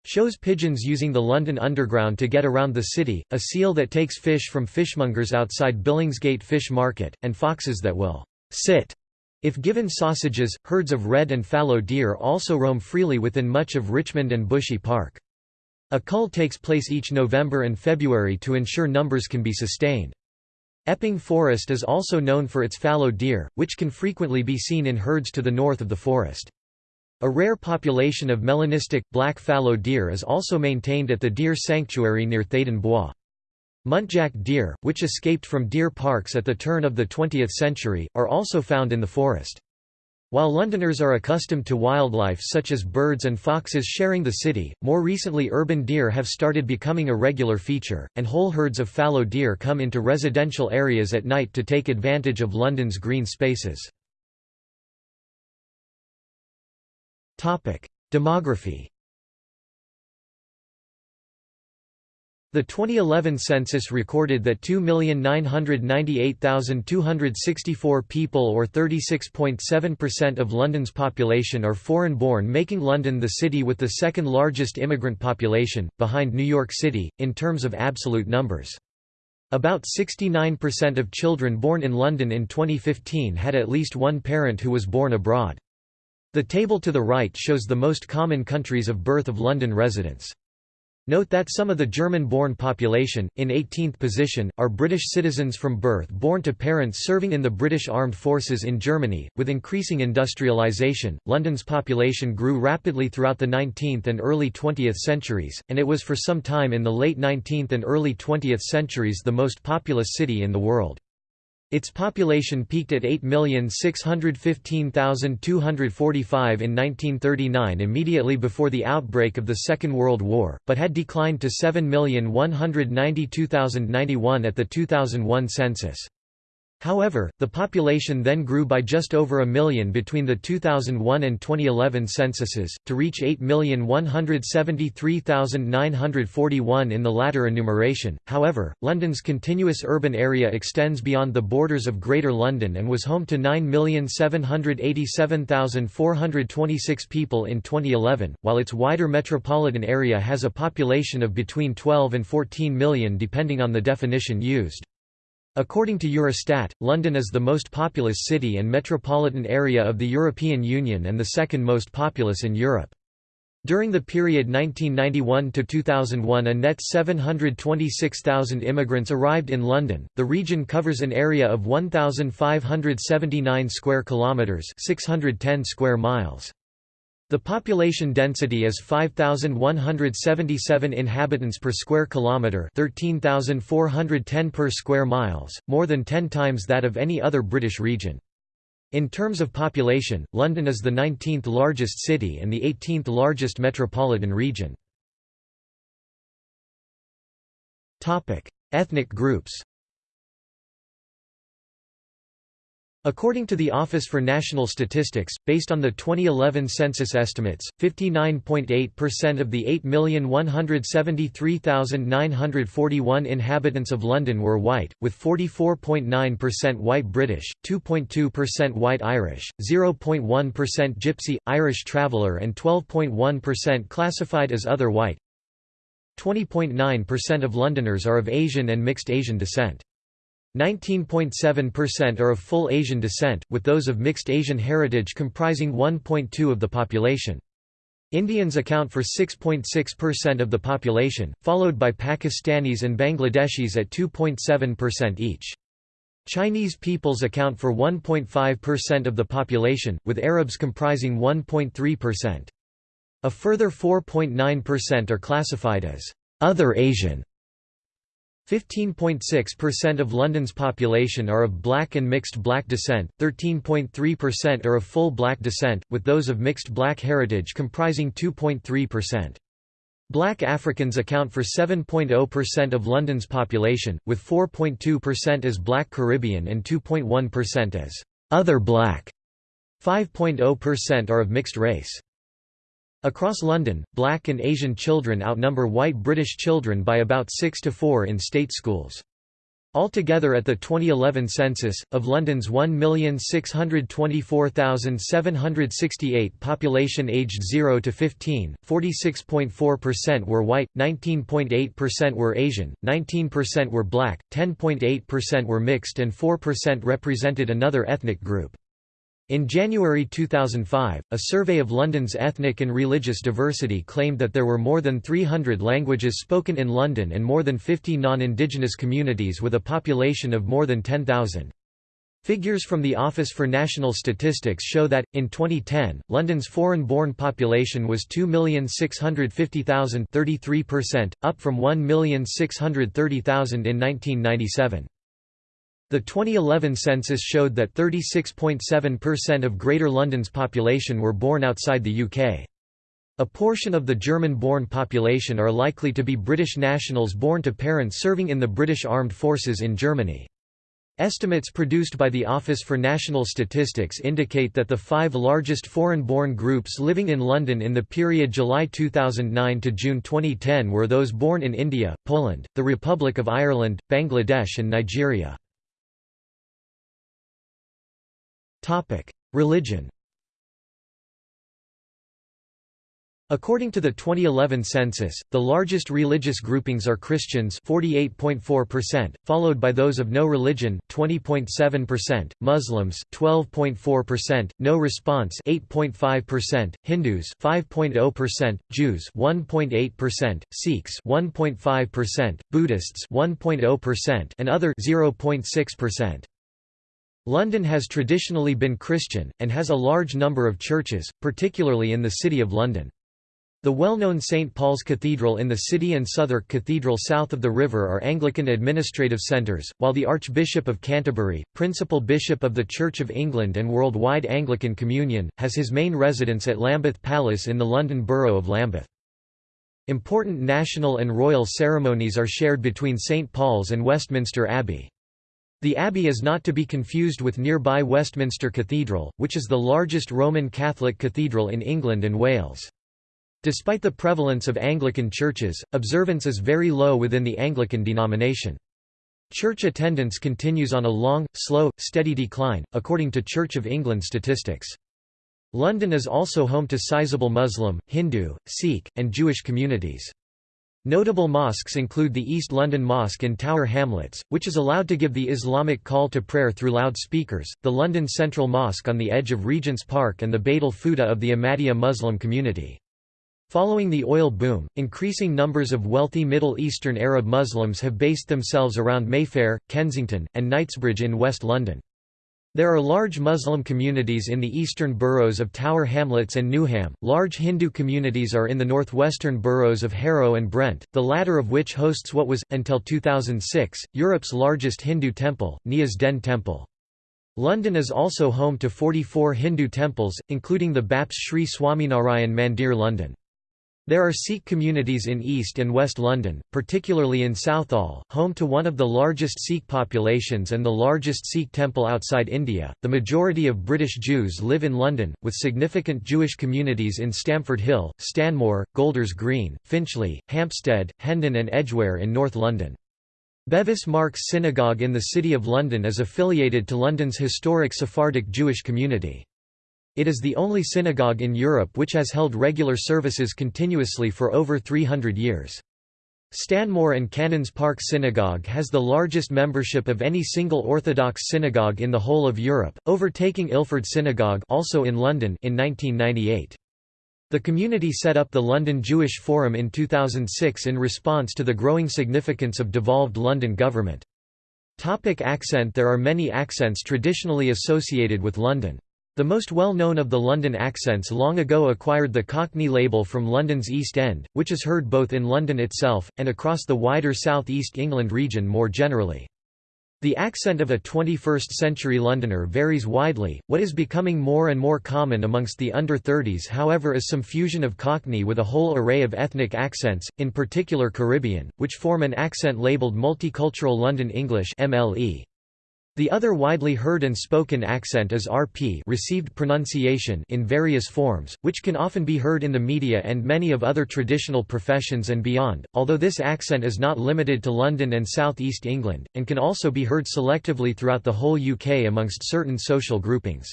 shows pigeons using the London Underground to get around the city, a seal that takes fish from fishmongers outside Billingsgate Fish Market, and foxes that will sit if given sausages. Herds of red and fallow deer also roam freely within much of Richmond and Bushey Park. A cull takes place each November and February to ensure numbers can be sustained. Epping Forest is also known for its fallow deer, which can frequently be seen in herds to the north of the forest. A rare population of melanistic, black fallow deer is also maintained at the deer sanctuary near Theydon Bois. Muntjac deer, which escaped from deer parks at the turn of the 20th century, are also found in the forest. While Londoners are accustomed to wildlife such as birds and foxes sharing the city, more recently urban deer have started becoming a regular feature, and whole herds of fallow deer come into residential areas at night to take advantage of London's green spaces. Demography The 2011 census recorded that 2,998,264 people or 36.7% of London's population are foreign-born making London the city with the second largest immigrant population, behind New York City, in terms of absolute numbers. About 69% of children born in London in 2015 had at least one parent who was born abroad. The table to the right shows the most common countries of birth of London residents. Note that some of the German-born population, in 18th position, are British citizens from birth born to parents serving in the British Armed Forces in Germany. With increasing industrialisation, London's population grew rapidly throughout the 19th and early 20th centuries, and it was for some time in the late 19th and early 20th centuries the most populous city in the world. Its population peaked at 8,615,245 in 1939 immediately before the outbreak of the Second World War, but had declined to 7,192,091 at the 2001 census. However, the population then grew by just over a million between the 2001 and 2011 censuses, to reach 8,173,941 in the latter enumeration. However, London's continuous urban area extends beyond the borders of Greater London and was home to 9,787,426 people in 2011, while its wider metropolitan area has a population of between 12 and 14 million depending on the definition used. According to Eurostat, London is the most populous city and metropolitan area of the European Union and the second most populous in Europe. During the period 1991 to 2001 a net 726,000 immigrants arrived in London. The region covers an area of 1579 square kilometers, 610 square miles. The population density is 5177 inhabitants per square kilometre 13410 per square miles, more than 10 times that of any other British region. In terms of population, London is the 19th largest city and the 18th largest metropolitan region. Ethnic groups According to the Office for National Statistics, based on the 2011 census estimates, 59.8% of the 8,173,941 inhabitants of London were white, with 44.9% white British, 2.2% white Irish, 0.1% Gypsy, Irish Traveller and 12.1% classified as other white. 20.9% of Londoners are of Asian and mixed Asian descent. 19.7% are of full Asian descent, with those of mixed Asian heritage comprising 1.2 of the population. Indians account for 6.6% of the population, followed by Pakistanis and Bangladeshis at 2.7% each. Chinese peoples account for 1.5% of the population, with Arabs comprising 1.3%. A further 4.9% are classified as other Asian 15.6% of London's population are of black and mixed black descent, 13.3% are of full black descent, with those of mixed black heritage comprising 2.3%. Black Africans account for 7.0% of London's population, with 4.2% as Black Caribbean and 2.1% as other black. 5.0% are of mixed race. Across London, black and Asian children outnumber white British children by about 6 to 4 in state schools. Altogether at the 2011 census, of London's 1,624,768 population aged 0 to 15, 46.4% were white, 19.8% were Asian, 19% were black, 10.8% were mixed and 4% represented another ethnic group. In January 2005, a survey of London's ethnic and religious diversity claimed that there were more than 300 languages spoken in London and more than 50 non-Indigenous communities with a population of more than 10,000. Figures from the Office for National Statistics show that, in 2010, London's foreign-born population was 2,650,000 up from 1,630,000 in 1997. The 2011 census showed that 36.7% of Greater London's population were born outside the UK. A portion of the German-born population are likely to be British nationals born to parents serving in the British Armed Forces in Germany. Estimates produced by the Office for National Statistics indicate that the five largest foreign-born groups living in London in the period July 2009 to June 2010 were those born in India, Poland, the Republic of Ireland, Bangladesh and Nigeria. Religion According to the 2011 census, the largest religious groupings are Christians 48.4%, followed by those of no religion 20.7%, Muslims 12.4%, no response 8.5%, Hindus 5.0%, Jews 1.8%, Sikhs 1.5%, Buddhists 1.0% and other 0.6%. London has traditionally been Christian, and has a large number of churches, particularly in the City of London. The well-known St. Paul's Cathedral in the city and Southwark Cathedral south of the river are Anglican administrative centres, while the Archbishop of Canterbury, principal bishop of the Church of England and worldwide Anglican Communion, has his main residence at Lambeth Palace in the London Borough of Lambeth. Important national and royal ceremonies are shared between St. Paul's and Westminster Abbey. The abbey is not to be confused with nearby Westminster Cathedral, which is the largest Roman Catholic cathedral in England and Wales. Despite the prevalence of Anglican churches, observance is very low within the Anglican denomination. Church attendance continues on a long, slow, steady decline, according to Church of England statistics. London is also home to sizable Muslim, Hindu, Sikh, and Jewish communities. Notable mosques include the East London Mosque in Tower Hamlets, which is allowed to give the Islamic call to prayer through loudspeakers, the London Central Mosque on the edge of Regent's Park and the Baitul Futuh of the Ahmadiyya Muslim community. Following the oil boom, increasing numbers of wealthy Middle Eastern Arab Muslims have based themselves around Mayfair, Kensington, and Knightsbridge in West London. There are large Muslim communities in the eastern boroughs of Tower Hamlets and Newham. Large Hindu communities are in the northwestern boroughs of Harrow and Brent, the latter of which hosts what was, until 2006, Europe's largest Hindu temple, Neasden Temple. London is also home to 44 Hindu temples, including the BAPS Sri Swaminarayan Mandir London. There are Sikh communities in East and West London, particularly in Southall, home to one of the largest Sikh populations and the largest Sikh temple outside India. The majority of British Jews live in London, with significant Jewish communities in Stamford Hill, Stanmore, Golders Green, Finchley, Hampstead, Hendon, and Edgware in North London. Bevis Marks Synagogue in the City of London is affiliated to London's historic Sephardic Jewish community. It is the only synagogue in Europe which has held regular services continuously for over 300 years. Stanmore and Cannons Park Synagogue has the largest membership of any single Orthodox synagogue in the whole of Europe, overtaking Ilford Synagogue also in London in 1998. The community set up the London Jewish Forum in 2006 in response to the growing significance of devolved London government. Topic accent There are many accents traditionally associated with London. The most well-known of the London accents long ago acquired the Cockney label from London's East End, which is heard both in London itself, and across the wider South East England region more generally. The accent of a 21st-century Londoner varies widely, what is becoming more and more common amongst the under-30s however is some fusion of Cockney with a whole array of ethnic accents, in particular Caribbean, which form an accent labelled Multicultural London English MLE. The other widely heard and spoken accent is RP received pronunciation in various forms, which can often be heard in the media and many of other traditional professions and beyond, although this accent is not limited to London and South East England, and can also be heard selectively throughout the whole UK amongst certain social groupings.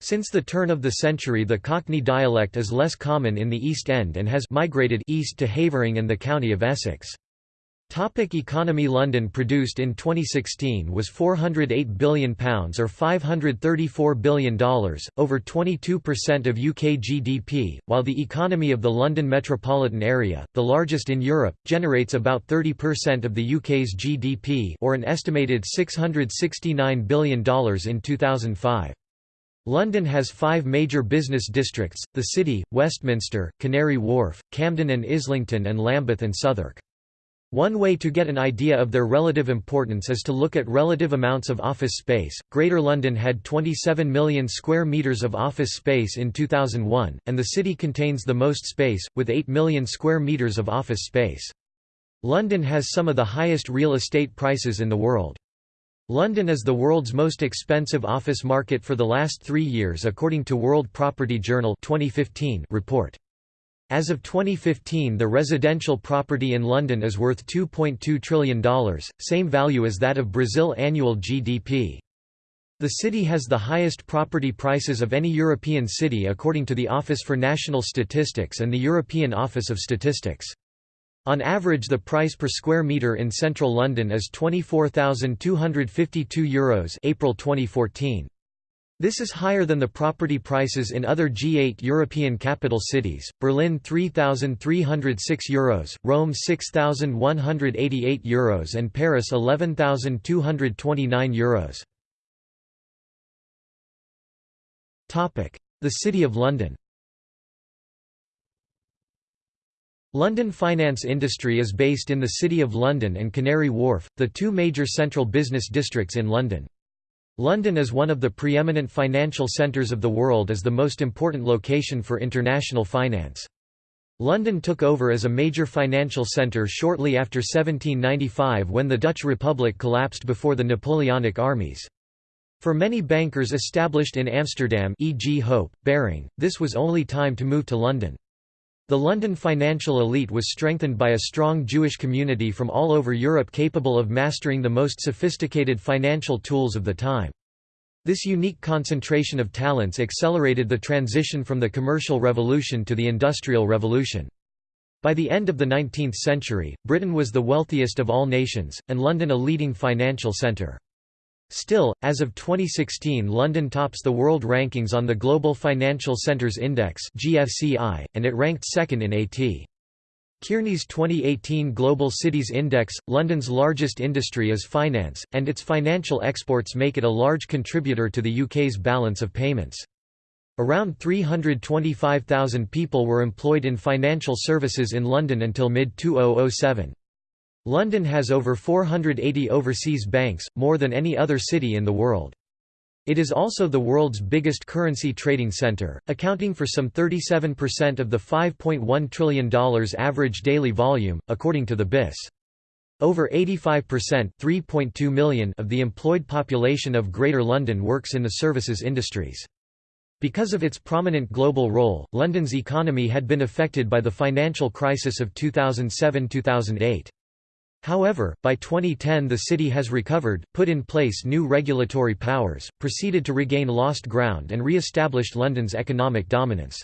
Since the turn of the century the Cockney dialect is less common in the East End and has migrated east to Havering and the county of Essex. Topic economy London produced in 2016 was £408 billion or $534 billion, over 22% of UK GDP, while the economy of the London metropolitan area, the largest in Europe, generates about 30% of the UK's GDP or an estimated $669 billion in 2005. London has five major business districts, the City, Westminster, Canary Wharf, Camden and Islington and Lambeth and Southwark. One way to get an idea of their relative importance is to look at relative amounts of office space. Greater London had 27 million square metres of office space in 2001, and the city contains the most space, with 8 million square metres of office space. London has some of the highest real estate prices in the world. London is the world's most expensive office market for the last three years according to World Property Journal 2015 report. As of 2015 the residential property in London is worth $2.2 trillion, same value as that of Brazil annual GDP. The city has the highest property prices of any European city according to the Office for National Statistics and the European Office of Statistics. On average the price per square metre in central London is €24,252 Euros April 2014. This is higher than the property prices in other G8 European capital cities, Berlin €3,306, Euros, Rome €6,188 Euros and Paris €11,229 Euros. The City of London London finance industry is based in the City of London and Canary Wharf, the two major central business districts in London. London is one of the preeminent financial centres of the world as the most important location for international finance. London took over as a major financial centre shortly after 1795 when the Dutch Republic collapsed before the Napoleonic armies. For many bankers established in Amsterdam e.g. Hope, Baring, this was only time to move to London. The London financial elite was strengthened by a strong Jewish community from all over Europe capable of mastering the most sophisticated financial tools of the time. This unique concentration of talents accelerated the transition from the commercial revolution to the industrial revolution. By the end of the 19th century, Britain was the wealthiest of all nations, and London a leading financial centre. Still, as of 2016 London tops the world rankings on the Global Financial Centres Index and it ranked second in A.T. Kearney's 2018 Global Cities Index, London's largest industry is finance, and its financial exports make it a large contributor to the UK's balance of payments. Around 325,000 people were employed in financial services in London until mid-2007. London has over 480 overseas banks, more than any other city in the world. It is also the world's biggest currency trading center, accounting for some 37% of the $5.1 trillion average daily volume, according to the BIS. Over 85% (3.2 million) of the employed population of Greater London works in the services industries. Because of its prominent global role, London's economy had been affected by the financial crisis of 2007–2008. However, by 2010 the city has recovered, put in place new regulatory powers, proceeded to regain lost ground and re-established London's economic dominance.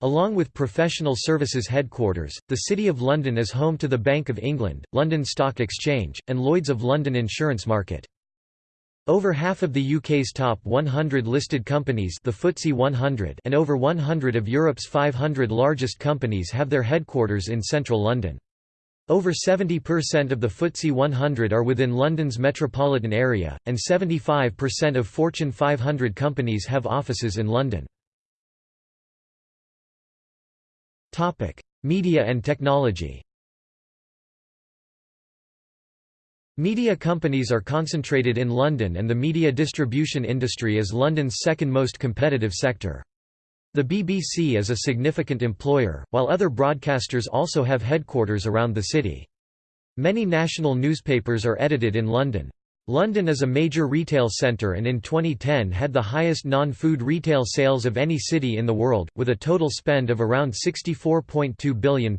Along with professional services headquarters, the City of London is home to the Bank of England, London Stock Exchange, and Lloyd's of London insurance market. Over half of the UK's top 100 listed companies the FTSE 100 and over 100 of Europe's 500 largest companies have their headquarters in central London. Over 70% of the FTSE 100 are within London's metropolitan area, and 75% of Fortune 500 companies have offices in London. Media and technology Media companies are concentrated in London and the media distribution industry is London's second most competitive sector. The BBC is a significant employer, while other broadcasters also have headquarters around the city. Many national newspapers are edited in London. London is a major retail centre and in 2010 had the highest non-food retail sales of any city in the world, with a total spend of around £64.2 billion.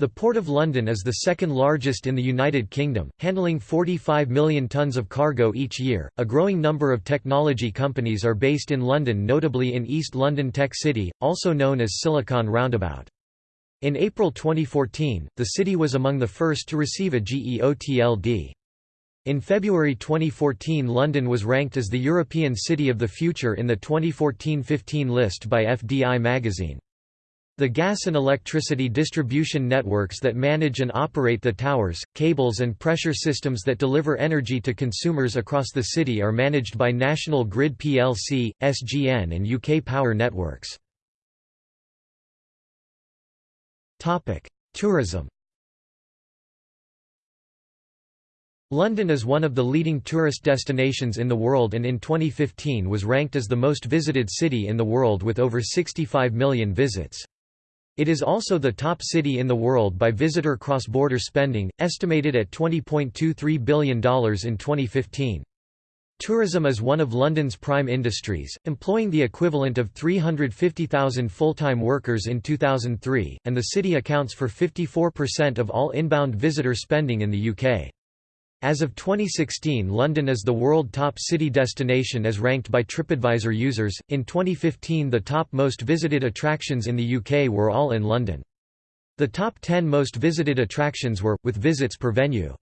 The Port of London is the second largest in the United Kingdom, handling 45 million tons of cargo each year. A growing number of technology companies are based in London, notably in East London Tech City, also known as Silicon Roundabout. In April 2014, the city was among the first to receive a GEOTLD. In February 2014 London was ranked as the European City of the Future in the 2014-15 list by FDI magazine. The gas and electricity distribution networks that manage and operate the towers, cables and pressure systems that deliver energy to consumers across the city are managed by National Grid plc, SGN and UK Power Networks. Tourism London is one of the leading tourist destinations in the world and in 2015 was ranked as the most visited city in the world with over 65 million visits. It is also the top city in the world by visitor cross-border spending, estimated at $20.23 billion in 2015. Tourism is one of London's prime industries, employing the equivalent of 350,000 full-time workers in 2003, and the city accounts for 54% of all inbound visitor spending in the UK. As of 2016, London is the world top city destination as ranked by TripAdvisor users. In 2015, the top most visited attractions in the UK were all in London. The top 10 most visited attractions were, with visits per venue.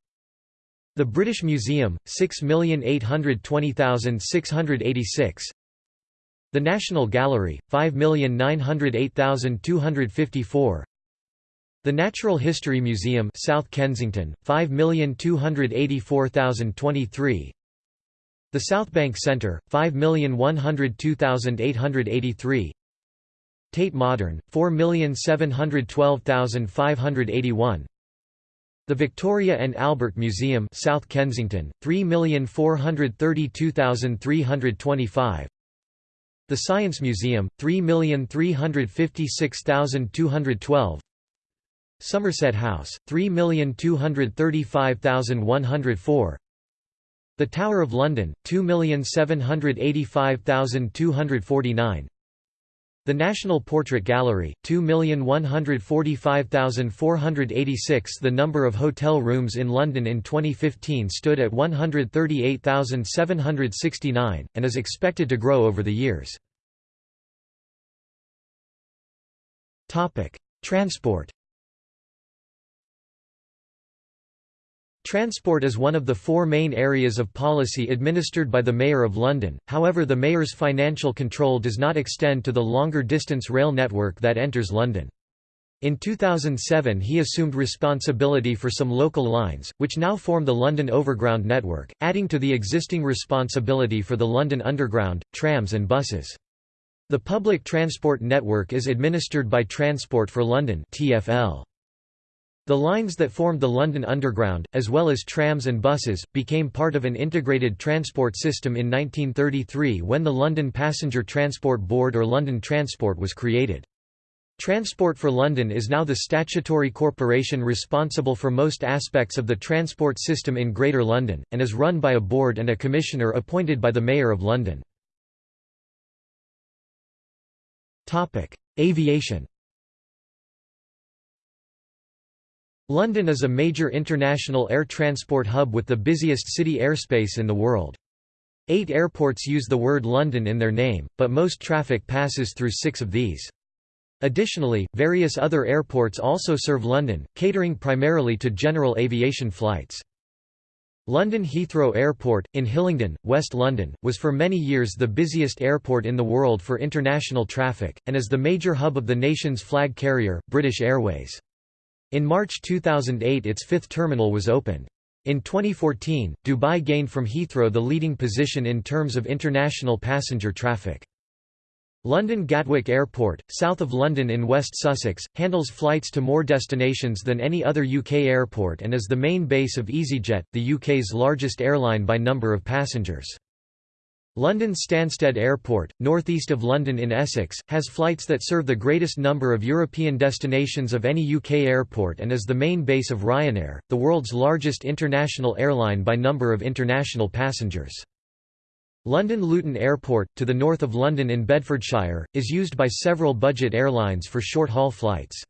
The British Museum, 6,820,686 The National Gallery, 5,908,254 the Natural History Museum South Kensington, 5,284,023 The South Bank Centre, 5,102,883 Tate Modern, 4,712,581 The Victoria and Albert Museum South Kensington, 3,432,325 The Science Museum, 3,356,212 Somerset House, 3,235,104 The Tower of London, 2,785,249 The National Portrait Gallery, 2,145,486 The number of hotel rooms in London in 2015 stood at 138,769, and is expected to grow over the years. Transport Transport is one of the four main areas of policy administered by the Mayor of London, however the Mayor's financial control does not extend to the longer-distance rail network that enters London. In 2007 he assumed responsibility for some local lines, which now form the London Overground network, adding to the existing responsibility for the London Underground, trams and buses. The public transport network is administered by Transport for London TfL. The lines that formed the London Underground, as well as trams and buses, became part of an integrated transport system in 1933 when the London Passenger Transport Board or London Transport was created. Transport for London is now the statutory corporation responsible for most aspects of the transport system in Greater London, and is run by a board and a commissioner appointed by the Mayor of London. Aviation London is a major international air transport hub with the busiest city airspace in the world. Eight airports use the word London in their name, but most traffic passes through six of these. Additionally, various other airports also serve London, catering primarily to general aviation flights. London Heathrow Airport, in Hillingdon, West London, was for many years the busiest airport in the world for international traffic, and is the major hub of the nation's flag carrier, British Airways. In March 2008 its fifth terminal was opened. In 2014, Dubai gained from Heathrow the leading position in terms of international passenger traffic. London Gatwick Airport, south of London in West Sussex, handles flights to more destinations than any other UK airport and is the main base of EasyJet, the UK's largest airline by number of passengers. London Stansted Airport, northeast of London in Essex, has flights that serve the greatest number of European destinations of any UK airport and is the main base of Ryanair, the world's largest international airline by number of international passengers. London Luton Airport, to the north of London in Bedfordshire, is used by several budget airlines for short-haul flights.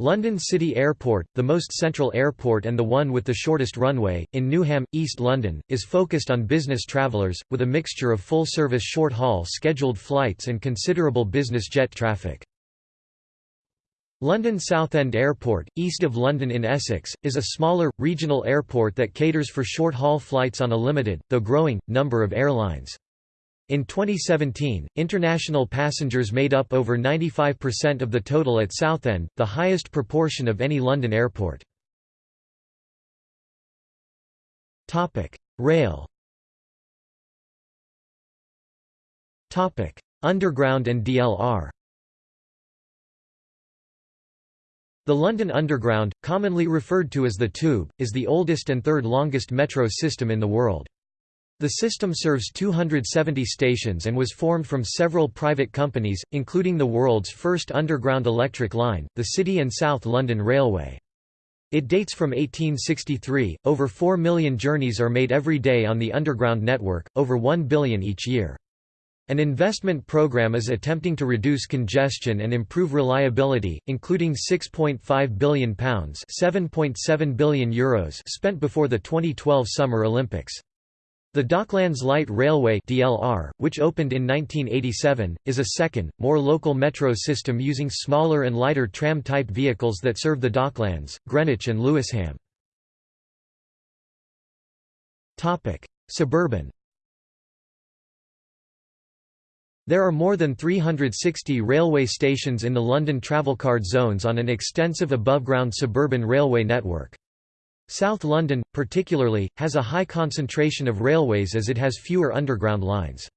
London City Airport, the most central airport and the one with the shortest runway, in Newham, East London, is focused on business travellers, with a mixture of full-service short-haul scheduled flights and considerable business jet traffic. London Southend Airport, east of London in Essex, is a smaller, regional airport that caters for short-haul flights on a limited, though growing, number of airlines. In 2017, international passengers made up over 95% of the total at Southend, the highest proportion of any London airport. Rail Underground and DLR The London Underground, commonly referred to as the Tube, is the oldest and third longest metro system in the world. The system serves 270 stations and was formed from several private companies, including the world's first underground electric line, the City and South London Railway. It dates from 1863. Over 4 million journeys are made every day on the underground network, over 1 billion each year. An investment program is attempting to reduce congestion and improve reliability, including £6.5 billion €7.7 billion Euros spent before the 2012 Summer Olympics. The Docklands Light Railway DLR, which opened in 1987, is a second, more local metro system using smaller and lighter tram-type vehicles that serve the Docklands, Greenwich and Lewisham. Topic: Suburban There are more than 360 railway stations in the London Travelcard zones on an extensive above-ground suburban railway network. South London, particularly, has a high concentration of railways as it has fewer underground lines.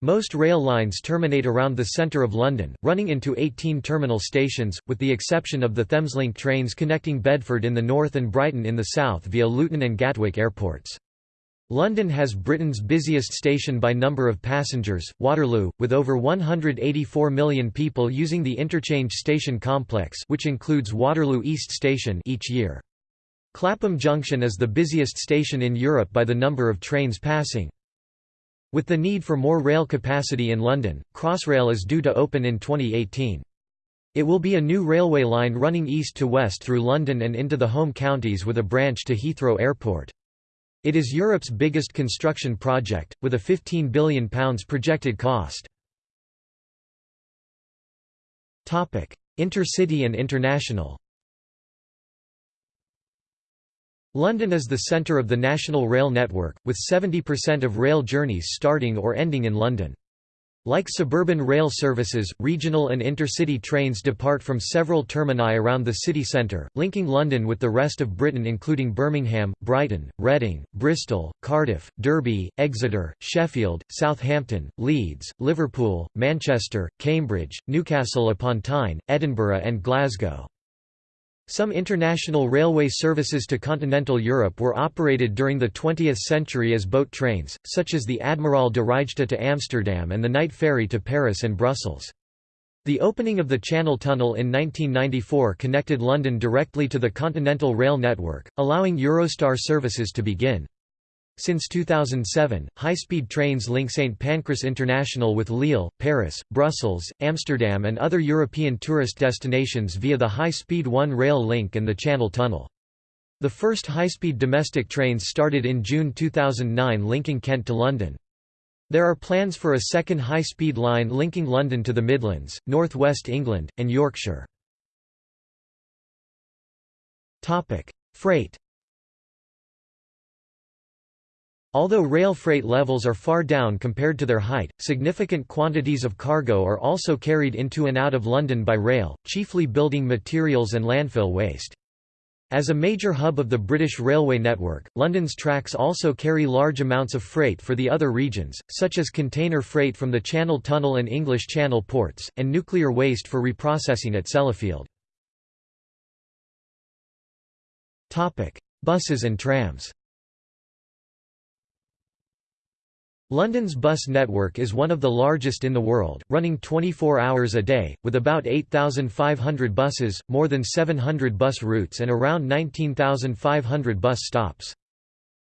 Most rail lines terminate around the centre of London, running into 18 terminal stations, with the exception of the Thameslink trains connecting Bedford in the north and Brighton in the south via Luton and Gatwick airports. London has Britain's busiest station by number of passengers, Waterloo, with over 184 million people using the interchange station complex which includes Waterloo East Station each year. Clapham Junction is the busiest station in Europe by the number of trains passing. With the need for more rail capacity in London, Crossrail is due to open in 2018. It will be a new railway line running east to west through London and into the home counties with a branch to Heathrow Airport. It is Europe's biggest construction project, with a £15 billion projected cost. Intercity and international London is the centre of the national rail network, with 70% of rail journeys starting or ending in London. Like suburban rail services, regional and intercity trains depart from several termini around the city centre, linking London with the rest of Britain including Birmingham, Brighton, Reading, Bristol, Cardiff, Derby, Exeter, Sheffield, Southampton, Leeds, Liverpool, Manchester, Cambridge, Newcastle upon Tyne, Edinburgh and Glasgow. Some international railway services to continental Europe were operated during the 20th century as boat trains, such as the Admiral de Ruijter to Amsterdam and the night ferry to Paris and Brussels. The opening of the Channel Tunnel in 1994 connected London directly to the Continental Rail network, allowing Eurostar services to begin. Since 2007, high-speed trains link St Pancras International with Lille, Paris, Brussels, Amsterdam and other European tourist destinations via the high-speed One Rail link and the Channel Tunnel. The first high-speed domestic trains started in June 2009 linking Kent to London. There are plans for a second high-speed line linking London to the Midlands, North West England, and Yorkshire. Freight Although rail freight levels are far down compared to their height, significant quantities of cargo are also carried into and out of London by rail, chiefly building materials and landfill waste. As a major hub of the British railway network, London's tracks also carry large amounts of freight for the other regions, such as container freight from the Channel Tunnel and English Channel ports, and nuclear waste for reprocessing at Sellafield. Buses and trams London's bus network is one of the largest in the world, running 24 hours a day, with about 8,500 buses, more than 700 bus routes and around 19,500 bus stops.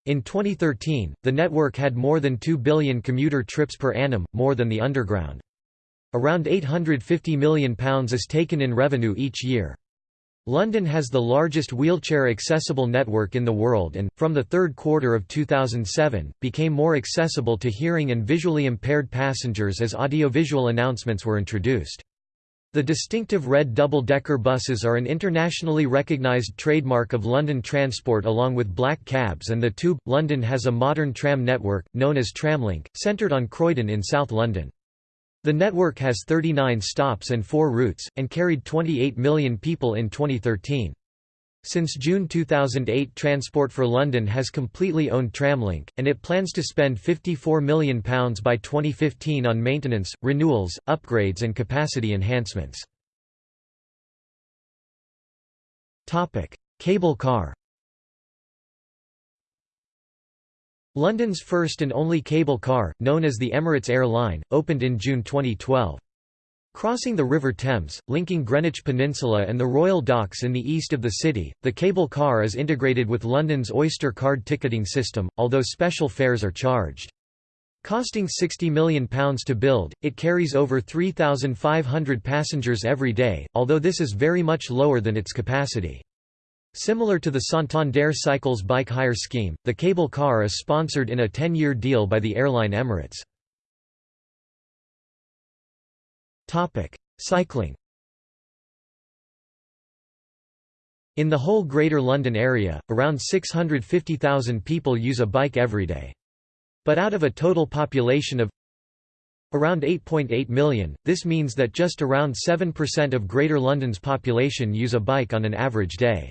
In 2013, the network had more than 2 billion commuter trips per annum, more than the Underground. Around £850 million is taken in revenue each year. London has the largest wheelchair-accessible network in the world and, from the third quarter of 2007, became more accessible to hearing and visually impaired passengers as audiovisual announcements were introduced. The distinctive red double-decker buses are an internationally recognised trademark of London Transport along with black cabs and the Tube. London has a modern tram network, known as Tramlink, centred on Croydon in South London. The network has 39 stops and 4 routes, and carried 28 million people in 2013. Since June 2008 Transport for London has completely owned Tramlink, and it plans to spend £54 million by 2015 on maintenance, renewals, upgrades and capacity enhancements. Cable car London's first and only cable car, known as the Emirates Air Line, opened in June 2012. Crossing the River Thames, linking Greenwich Peninsula and the Royal Docks in the east of the city, the cable car is integrated with London's Oyster card ticketing system, although special fares are charged. Costing £60 million to build, it carries over 3,500 passengers every day, although this is very much lower than its capacity. Similar to the Santander Cycles bike hire scheme, the cable car is sponsored in a 10-year deal by the airline Emirates. Cycling In the whole Greater London area, around 650,000 people use a bike every day. But out of a total population of around 8.8 million, this means that just around 7% of Greater London's population use a bike on an average day.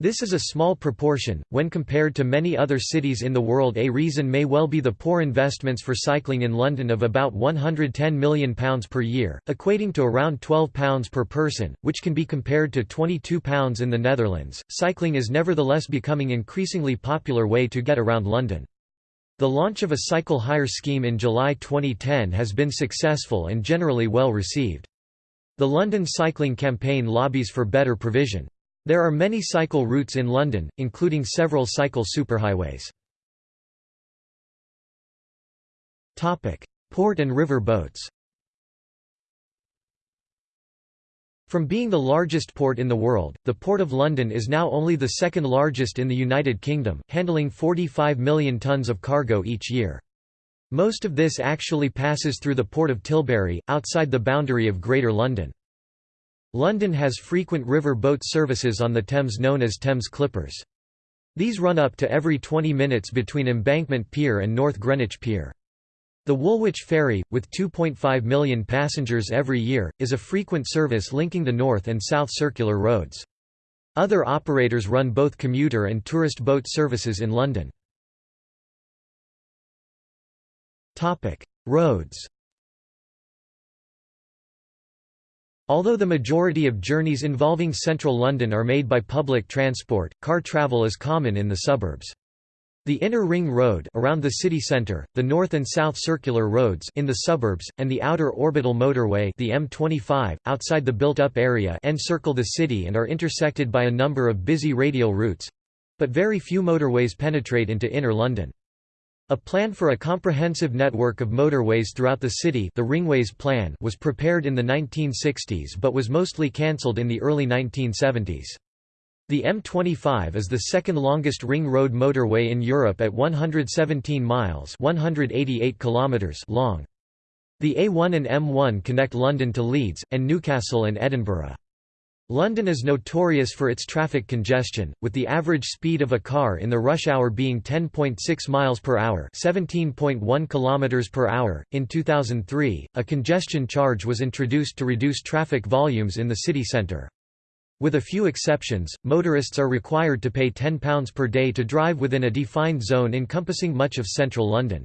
This is a small proportion, when compared to many other cities in the world a reason may well be the poor investments for cycling in London of about £110 million per year, equating to around £12 per person, which can be compared to £22 in the Netherlands. Cycling is nevertheless becoming increasingly popular way to get around London. The launch of a cycle hire scheme in July 2010 has been successful and generally well received. The London Cycling Campaign lobbies for better provision. There are many cycle routes in London, including several cycle superhighways. Port and river boats From being the largest port in the world, the Port of London is now only the second largest in the United Kingdom, handling 45 million tonnes of cargo each year. Most of this actually passes through the Port of Tilbury, outside the boundary of Greater London. London has frequent river boat services on the Thames known as Thames Clippers. These run up to every 20 minutes between Embankment Pier and North Greenwich Pier. The Woolwich Ferry, with 2.5 million passengers every year, is a frequent service linking the North and South Circular roads. Other operators run both commuter and tourist boat services in London. Roads Although the majority of journeys involving central London are made by public transport, car travel is common in the suburbs. The Inner Ring Road around the city centre, the North and South Circular Roads in the suburbs, and the Outer Orbital Motorway the M25, outside the built-up area encircle the city and are intersected by a number of busy radial routes—but very few motorways penetrate into inner London. A plan for a comprehensive network of motorways throughout the city the Ringways Plan was prepared in the 1960s but was mostly cancelled in the early 1970s. The M25 is the second longest ring road motorway in Europe at 117 miles 188 kilometers long. The A1 and M1 connect London to Leeds, and Newcastle and Edinburgh. London is notorious for its traffic congestion, with the average speed of a car in the rush hour being 10.6 miles per hour, 17.1 kilometers per hour. In 2003, a congestion charge was introduced to reduce traffic volumes in the city centre. With a few exceptions, motorists are required to pay £10 per day to drive within a defined zone encompassing much of central London.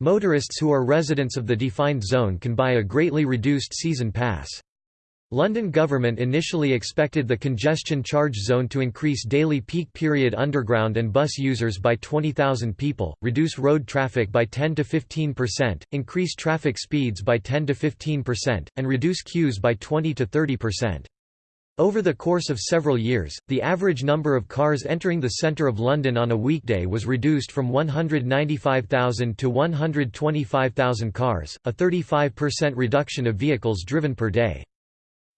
Motorists who are residents of the defined zone can buy a greatly reduced season pass. London government initially expected the congestion charge zone to increase daily peak period underground and bus users by 20,000 people, reduce road traffic by 10 to 15%, increase traffic speeds by 10 to 15%, and reduce queues by 20 to 30%. Over the course of several years, the average number of cars entering the centre of London on a weekday was reduced from 195,000 to 125,000 cars, a 35% reduction of vehicles driven per day.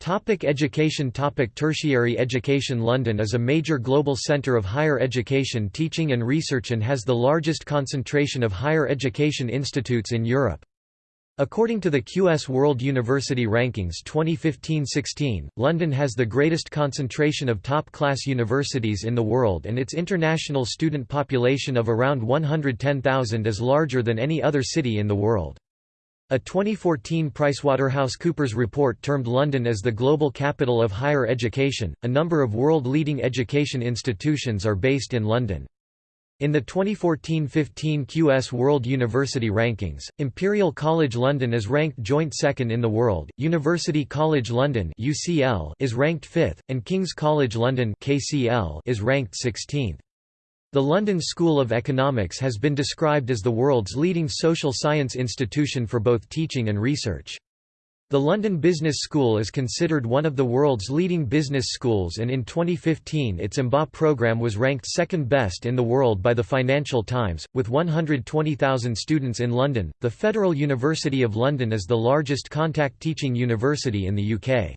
Topic education Topic Tertiary education London is a major global centre of higher education teaching and research and has the largest concentration of higher education institutes in Europe. According to the QS World University Rankings 2015-16, London has the greatest concentration of top-class universities in the world and its international student population of around 110,000 is larger than any other city in the world. A 2014 PricewaterhouseCoopers report termed London as the global capital of higher education. A number of world-leading education institutions are based in London. In the 2014–15 QS World University Rankings, Imperial College London is ranked joint second in the world, University College London is ranked fifth, and King's College London is ranked 16th. The London School of Economics has been described as the world's leading social science institution for both teaching and research. The London Business School is considered one of the world's leading business schools and in 2015 its MBA program was ranked second best in the world by the Financial Times. With 120,000 students in London, the Federal University of London is the largest contact teaching university in the UK.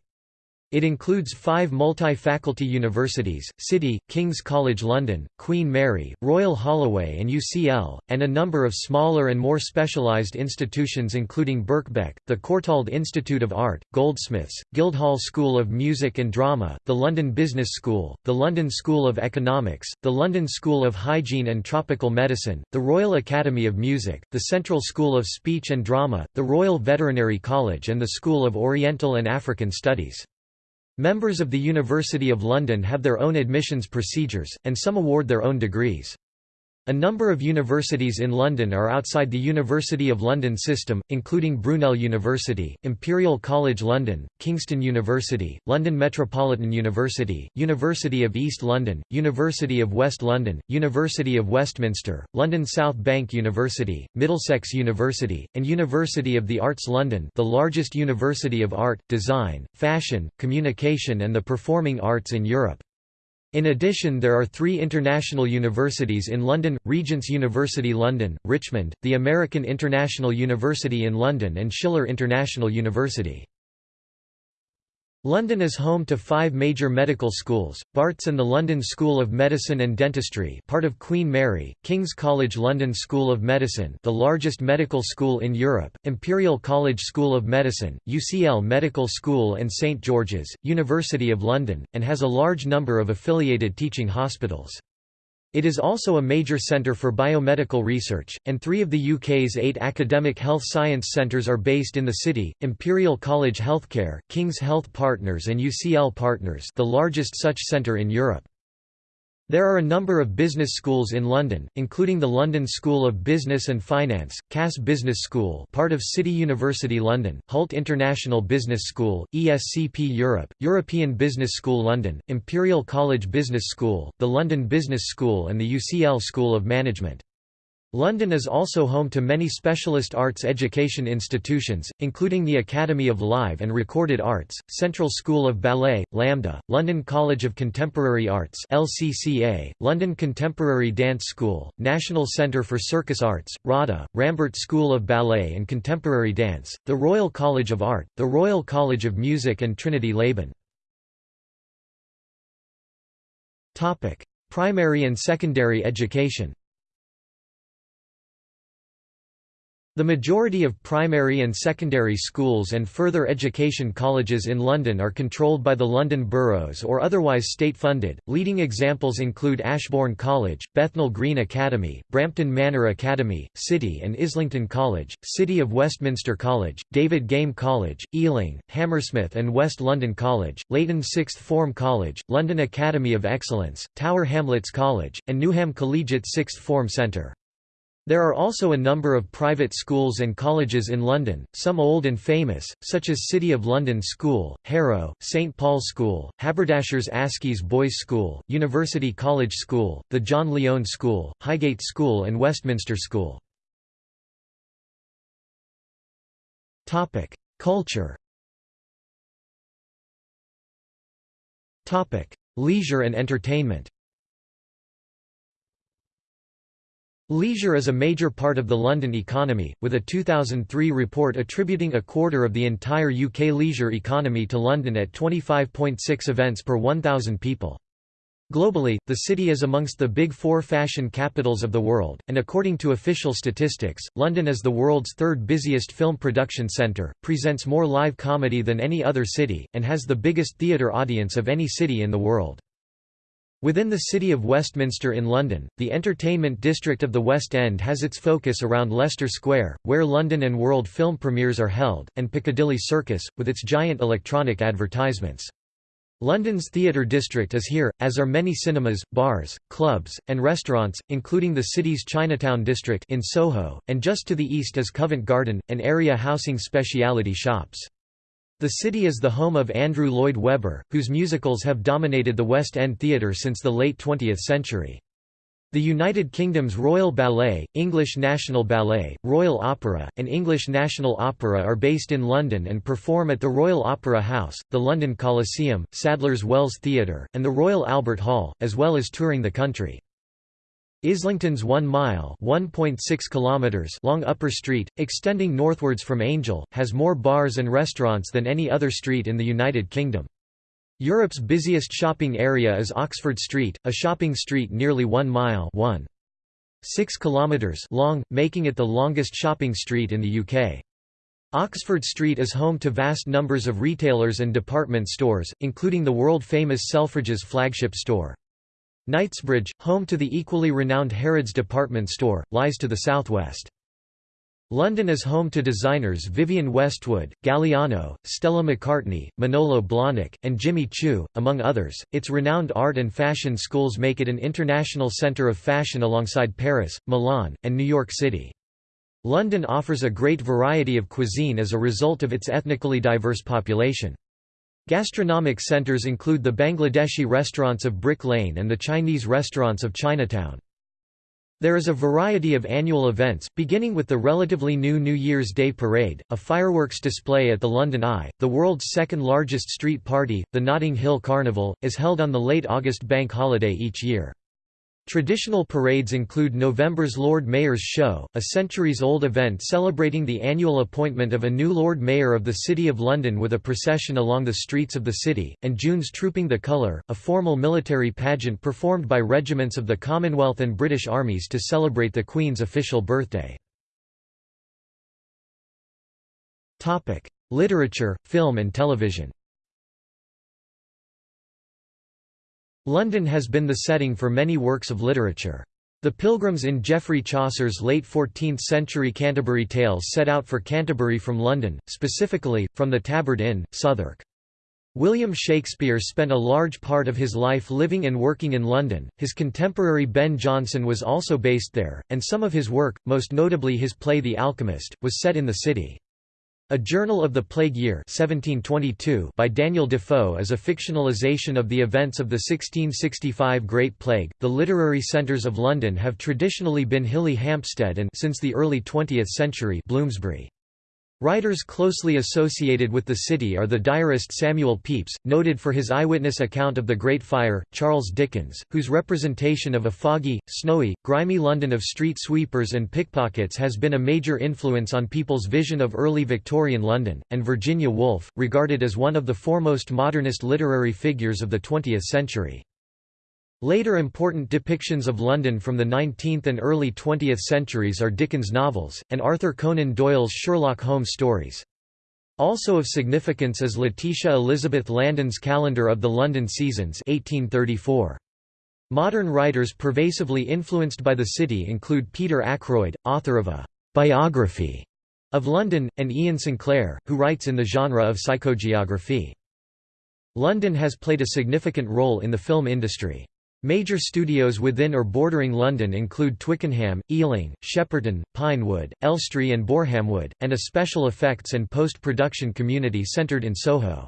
It includes five multi-faculty universities, City, King's College London, Queen Mary, Royal Holloway and UCL, and a number of smaller and more specialised institutions including Birkbeck, the Courtauld Institute of Art, Goldsmiths, Guildhall School of Music and Drama, the London Business School, the London School of Economics, the London School of Hygiene and Tropical Medicine, the Royal Academy of Music, the Central School of Speech and Drama, the Royal Veterinary College and the School of Oriental and African Studies. Members of the University of London have their own admissions procedures, and some award their own degrees. A number of universities in London are outside the University of London system, including Brunel University, Imperial College London, Kingston University, London Metropolitan University, University of East London, University of West London, University of Westminster, London South Bank University, Middlesex University, and University of the Arts London the largest university of art, design, fashion, communication and the performing arts in Europe. In addition there are three international universities in London, Regent's University London, Richmond, the American International University in London and Schiller International University. London is home to five major medical schools, Barts and the London School of Medicine and Dentistry part of Queen Mary, King's College London School of Medicine the largest medical school in Europe, Imperial College School of Medicine, UCL Medical School and St George's, University of London, and has a large number of affiliated teaching hospitals. It is also a major centre for biomedical research, and three of the UK's eight academic health science centres are based in the city, Imperial College Healthcare, King's Health Partners and UCL Partners the largest such centre in Europe. There are a number of business schools in London, including the London School of Business and Finance, Cass Business School part of City University London, Hult International Business School, ESCP Europe, European Business School London, Imperial College Business School, the London Business School and the UCL School of Management. London is also home to many specialist arts education institutions, including the Academy of Live and Recorded Arts, Central School of Ballet, LAMDA, London College of Contemporary Arts LCCA, London Contemporary Dance School, National Centre for Circus Arts, RADA, Rambert School of Ballet and Contemporary Dance, the Royal College of Art, the Royal College of Music and Trinity Laban. Primary and secondary education The majority of primary and secondary schools and further education colleges in London are controlled by the London boroughs or otherwise state-funded. Leading examples include Ashbourne College, Bethnal Green Academy, Brampton Manor Academy, City and Islington College, City of Westminster College, David Game College, Ealing, Hammersmith and West London College, Leyton Sixth Form College, London Academy of Excellence, Tower Hamlets College, and Newham Collegiate Sixth Form Centre. There are also a number of private schools and colleges in London, some old and famous, such as City of London School, Harrow, St Paul's School, Haberdashers Aske's Boys' School, University College School, the John Lyon School, Highgate School and Westminster School. Culture Leisure and entertainment Leisure is a major part of the London economy, with a 2003 report attributing a quarter of the entire UK leisure economy to London at 25.6 events per 1,000 people. Globally, the city is amongst the big four fashion capitals of the world, and according to official statistics, London is the world's third busiest film production centre, presents more live comedy than any other city, and has the biggest theatre audience of any city in the world. Within the City of Westminster in London, the entertainment district of the West End has its focus around Leicester Square, where London and world film premieres are held, and Piccadilly Circus, with its giant electronic advertisements. London's theatre district is here, as are many cinemas, bars, clubs, and restaurants, including the city's Chinatown district in Soho, and just to the east is Covent Garden, an area housing speciality shops. The city is the home of Andrew Lloyd Webber, whose musicals have dominated the West End theatre since the late 20th century. The United Kingdom's Royal Ballet, English National Ballet, Royal Opera, and English National Opera are based in London and perform at the Royal Opera House, the London Coliseum, Sadler's Wells Theatre, and the Royal Albert Hall, as well as touring the country. Islington's 1 mile kilometers long Upper Street, extending northwards from Angel, has more bars and restaurants than any other street in the United Kingdom. Europe's busiest shopping area is Oxford Street, a shopping street nearly 1 mile 1. 6 kilometers long, making it the longest shopping street in the UK. Oxford Street is home to vast numbers of retailers and department stores, including the world-famous Selfridges flagship store. Knightsbridge, home to the equally renowned Harrods department store, lies to the southwest. London is home to designers Vivienne Westwood, Galliano, Stella McCartney, Manolo Blahnik, and Jimmy Choo, among others. Its renowned art and fashion schools make it an international centre of fashion alongside Paris, Milan, and New York City. London offers a great variety of cuisine as a result of its ethnically diverse population. Gastronomic centres include the Bangladeshi restaurants of Brick Lane and the Chinese restaurants of Chinatown. There is a variety of annual events, beginning with the relatively new New Year's Day Parade, a fireworks display at the London Eye. The world's second largest street party, the Notting Hill Carnival, is held on the late August bank holiday each year. Traditional parades include November's Lord Mayor's Show, a centuries-old event celebrating the annual appointment of a new Lord Mayor of the City of London with a procession along the streets of the city, and June's Trooping the Colour, a formal military pageant performed by regiments of the Commonwealth and British armies to celebrate the Queen's official birthday. Literature, film and television London has been the setting for many works of literature. The pilgrims in Geoffrey Chaucer's late 14th-century Canterbury Tales set out for Canterbury from London, specifically, from the Tabard Inn, Southwark. William Shakespeare spent a large part of his life living and working in London, his contemporary Ben Jonson was also based there, and some of his work, most notably his play The Alchemist, was set in the city. A Journal of the Plague Year 1722 by Daniel Defoe is a fictionalization of the events of the 1665 Great Plague. The literary centres of London have traditionally been Hilly Hampstead and since the early 20th century Bloomsbury. Writers closely associated with the city are the diarist Samuel Pepys, noted for his eyewitness account of the Great Fire, Charles Dickens, whose representation of a foggy, snowy, grimy London of street sweepers and pickpockets has been a major influence on people's vision of early Victorian London, and Virginia Woolf, regarded as one of the foremost modernist literary figures of the 20th century. Later important depictions of London from the 19th and early 20th centuries are Dickens' novels, and Arthur Conan Doyle's Sherlock Holmes stories. Also of significance is Letitia Elizabeth Landon's Calendar of the London Seasons 1834. Modern writers pervasively influenced by the city include Peter Ackroyd, author of a «biography» of London, and Iain Sinclair, who writes in the genre of psychogeography. London has played a significant role in the film industry. Major studios within or bordering London include Twickenham, Ealing, Shepperton, Pinewood, Elstree and Borehamwood, and a special effects and post-production community centred in Soho.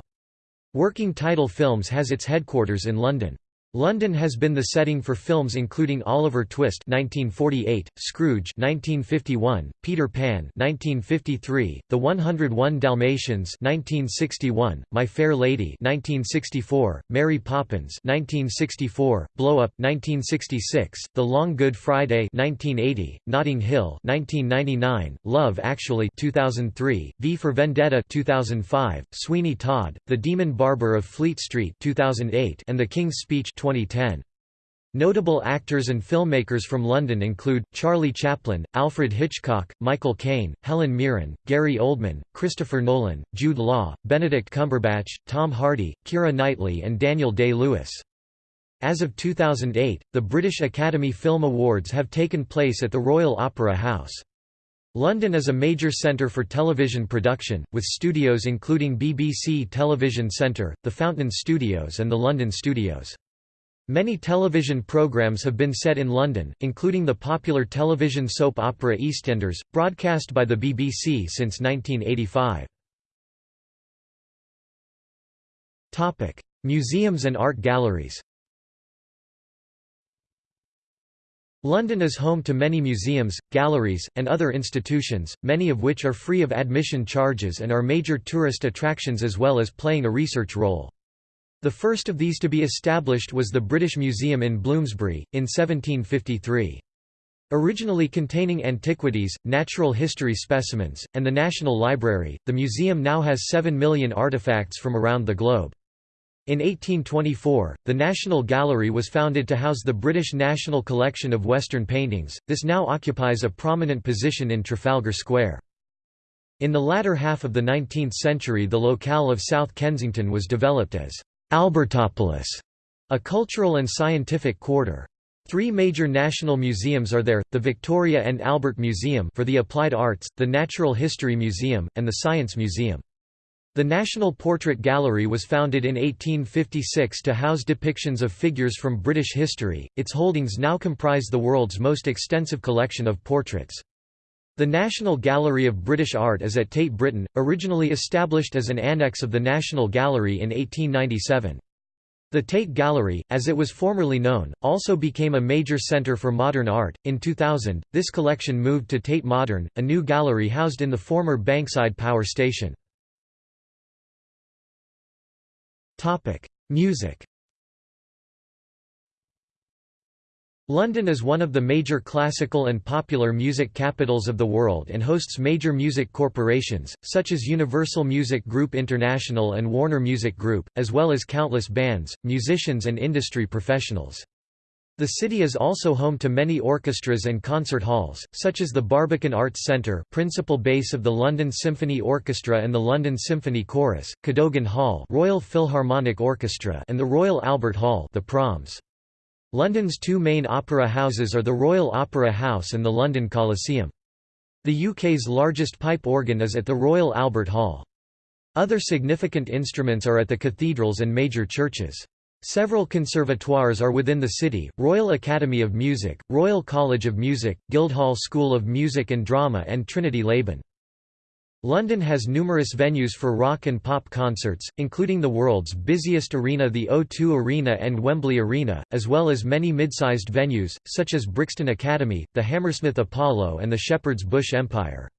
Working Title Films has its headquarters in London. London has been the setting for films including Oliver Twist (1948), Scrooge (1951), Peter Pan (1953), The 101 Dalmatians (1961), My Fair Lady (1964), Mary Poppins (1964), Blow Up (1966), The Long Good Friday (1980), Notting Hill (1999), Love Actually (2003), V for Vendetta (2005), Sweeney Todd, The Demon Barber of Fleet Street (2008), and The King's Speech 2010. Notable actors and filmmakers from London include, Charlie Chaplin, Alfred Hitchcock, Michael Caine, Helen Mirren, Gary Oldman, Christopher Nolan, Jude Law, Benedict Cumberbatch, Tom Hardy, Keira Knightley and Daniel Day-Lewis. As of 2008, the British Academy Film Awards have taken place at the Royal Opera House. London is a major centre for television production, with studios including BBC Television Centre, the Fountain Studios and the London Studios. Many television programs have been set in London, including the popular television soap opera EastEnders, broadcast by the BBC since 1985. Topic: Museums and art galleries London is home to many museums, galleries, and other institutions, many of which are free of admission charges and are major tourist attractions as well as playing a research role. The first of these to be established was the British Museum in Bloomsbury, in 1753. Originally containing antiquities, natural history specimens, and the National Library, the museum now has 7 million artifacts from around the globe. In 1824, the National Gallery was founded to house the British National Collection of Western paintings, this now occupies a prominent position in Trafalgar Square. In the latter half of the 19th century the locale of South Kensington was developed as Albertopolis, a cultural and scientific quarter. Three major national museums are there, the Victoria and Albert Museum for the Applied Arts, the Natural History Museum, and the Science Museum. The National Portrait Gallery was founded in 1856 to house depictions of figures from British history. Its holdings now comprise the world's most extensive collection of portraits. The National Gallery of British Art is at Tate Britain, originally established as an annex of the National Gallery in 1897. The Tate Gallery, as it was formerly known, also became a major centre for modern art. In 2000, this collection moved to Tate Modern, a new gallery housed in the former Bankside Power Station. Music. London is one of the major classical and popular music capitals of the world and hosts major music corporations, such as Universal Music Group International and Warner Music Group, as well as countless bands, musicians and industry professionals. The city is also home to many orchestras and concert halls, such as the Barbican Arts Centre principal base of the London Symphony Orchestra and the London Symphony Chorus, Cadogan Hall Royal Philharmonic Orchestra and the Royal Albert Hall the Proms. London's two main opera houses are the Royal Opera House and the London Coliseum. The UK's largest pipe organ is at the Royal Albert Hall. Other significant instruments are at the cathedrals and major churches. Several conservatoires are within the city, Royal Academy of Music, Royal College of Music, Guildhall School of Music and Drama and Trinity Laban. London has numerous venues for rock and pop concerts, including the world's busiest arena the O2 Arena and Wembley Arena, as well as many mid-sized venues, such as Brixton Academy, the Hammersmith Apollo and the Shepherd's Bush Empire.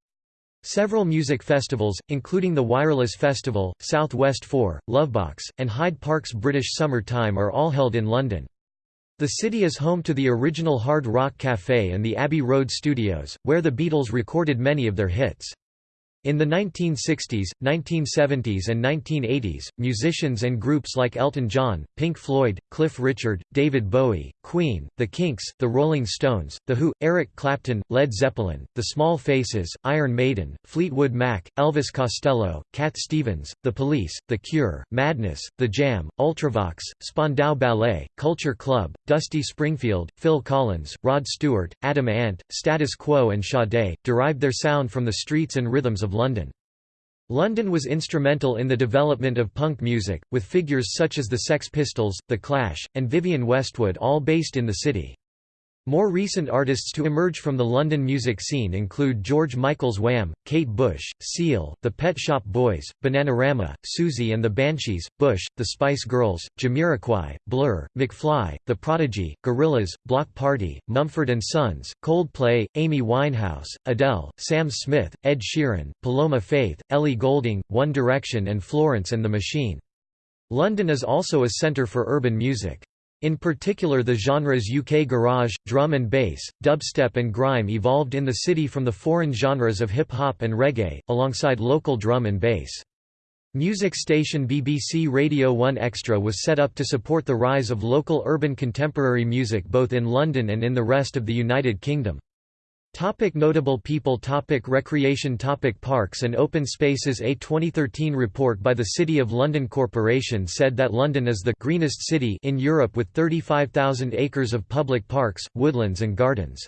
Several music festivals, including the Wireless Festival, South West 4, Lovebox, and Hyde Park's British Summer Time are all held in London. The city is home to the original Hard Rock Café and the Abbey Road Studios, where the Beatles recorded many of their hits. In the 1960s, 1970s and 1980s, musicians and groups like Elton John, Pink Floyd, Cliff Richard, David Bowie, Queen, The Kinks, The Rolling Stones, The Who, Eric Clapton, Led Zeppelin, The Small Faces, Iron Maiden, Fleetwood Mac, Elvis Costello, Cat Stevens, The Police, The Cure, Madness, The Jam, Ultravox, Spandau Ballet, Culture Club, Dusty Springfield, Phil Collins, Rod Stewart, Adam Ant, Status Quo and Sade, derived their sound from the streets and rhythms of of London. London was instrumental in the development of punk music, with figures such as the Sex Pistols, The Clash, and Vivienne Westwood all based in the city. More recent artists to emerge from the London music scene include George Michael's Wham, Kate Bush, Seal, The Pet Shop Boys, Bananarama, Siouxsie and the Banshees, Bush, The Spice Girls, Jamiroquai, Blur, McFly, The Prodigy, Gorillaz, Bloc Party, Mumford & Sons, Coldplay, Amy Winehouse, Adele, Sam Smith, Ed Sheeran, Paloma Faith, Ellie Goulding, One Direction and Florence and the Machine. London is also a centre for urban music. In particular the genres UK garage, drum and bass, dubstep and grime evolved in the city from the foreign genres of hip-hop and reggae, alongside local drum and bass. Music station BBC Radio 1 Extra was set up to support the rise of local urban contemporary music both in London and in the rest of the United Kingdom. Topic notable people Topic Recreation Topic Parks and open spaces A 2013 report by the City of London Corporation said that London is the greenest city in Europe with 35,000 acres of public parks, woodlands and gardens.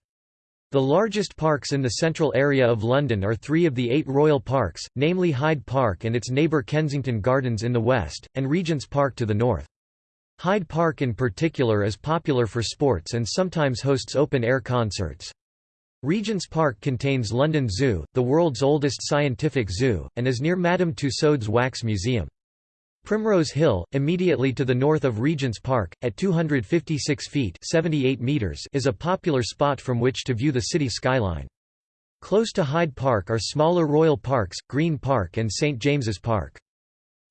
The largest parks in the central area of London are three of the eight royal parks, namely Hyde Park and its neighbour Kensington Gardens in the west, and Regent's Park to the north. Hyde Park in particular is popular for sports and sometimes hosts open-air concerts. Regent's Park contains London Zoo, the world's oldest scientific zoo, and is near Madame Tussauds Wax Museum. Primrose Hill, immediately to the north of Regent's Park, at 256 feet 78 meters is a popular spot from which to view the city skyline. Close to Hyde Park are smaller Royal Parks, Green Park and St James's Park.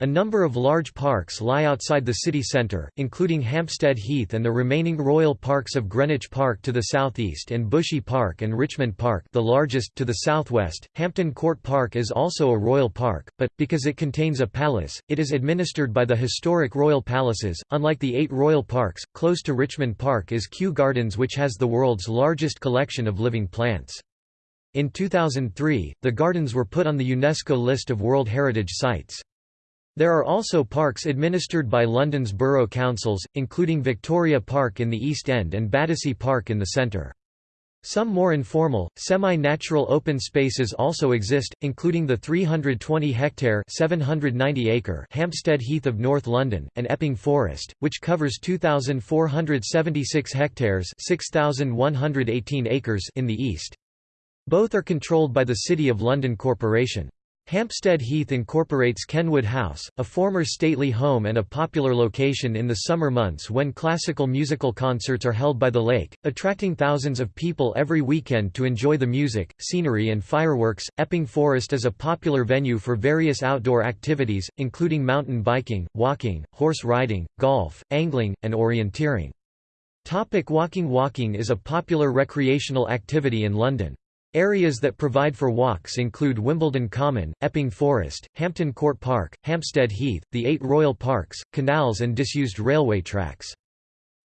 A number of large parks lie outside the city centre, including Hampstead Heath and the remaining royal parks of Greenwich Park to the southeast and Bushy Park and Richmond Park the largest to the southwest. Hampton Court Park is also a royal park, but, because it contains a palace, it is administered by the historic royal palaces. Unlike the eight royal parks, close to Richmond Park is Kew Gardens which has the world's largest collection of living plants. In 2003, the gardens were put on the UNESCO list of World Heritage Sites. There are also parks administered by London's borough councils, including Victoria Park in the East End and Battersea Park in the centre. Some more informal, semi-natural open spaces also exist, including the 320-hectare (790-acre) Hampstead Heath of North London, and Epping Forest, which covers 2,476 hectares (6,118 acres) in the east. Both are controlled by the City of London Corporation. Hampstead Heath incorporates Kenwood House, a former stately home and a popular location in the summer months when classical musical concerts are held by the lake, attracting thousands of people every weekend to enjoy the music, scenery, and fireworks. Epping Forest is a popular venue for various outdoor activities, including mountain biking, walking, horse riding, golf, angling, and orienteering. Topic walking Walking is a popular recreational activity in London. Areas that provide for walks include Wimbledon Common, Epping Forest, Hampton Court Park, Hampstead Heath, the eight royal parks, canals and disused railway tracks.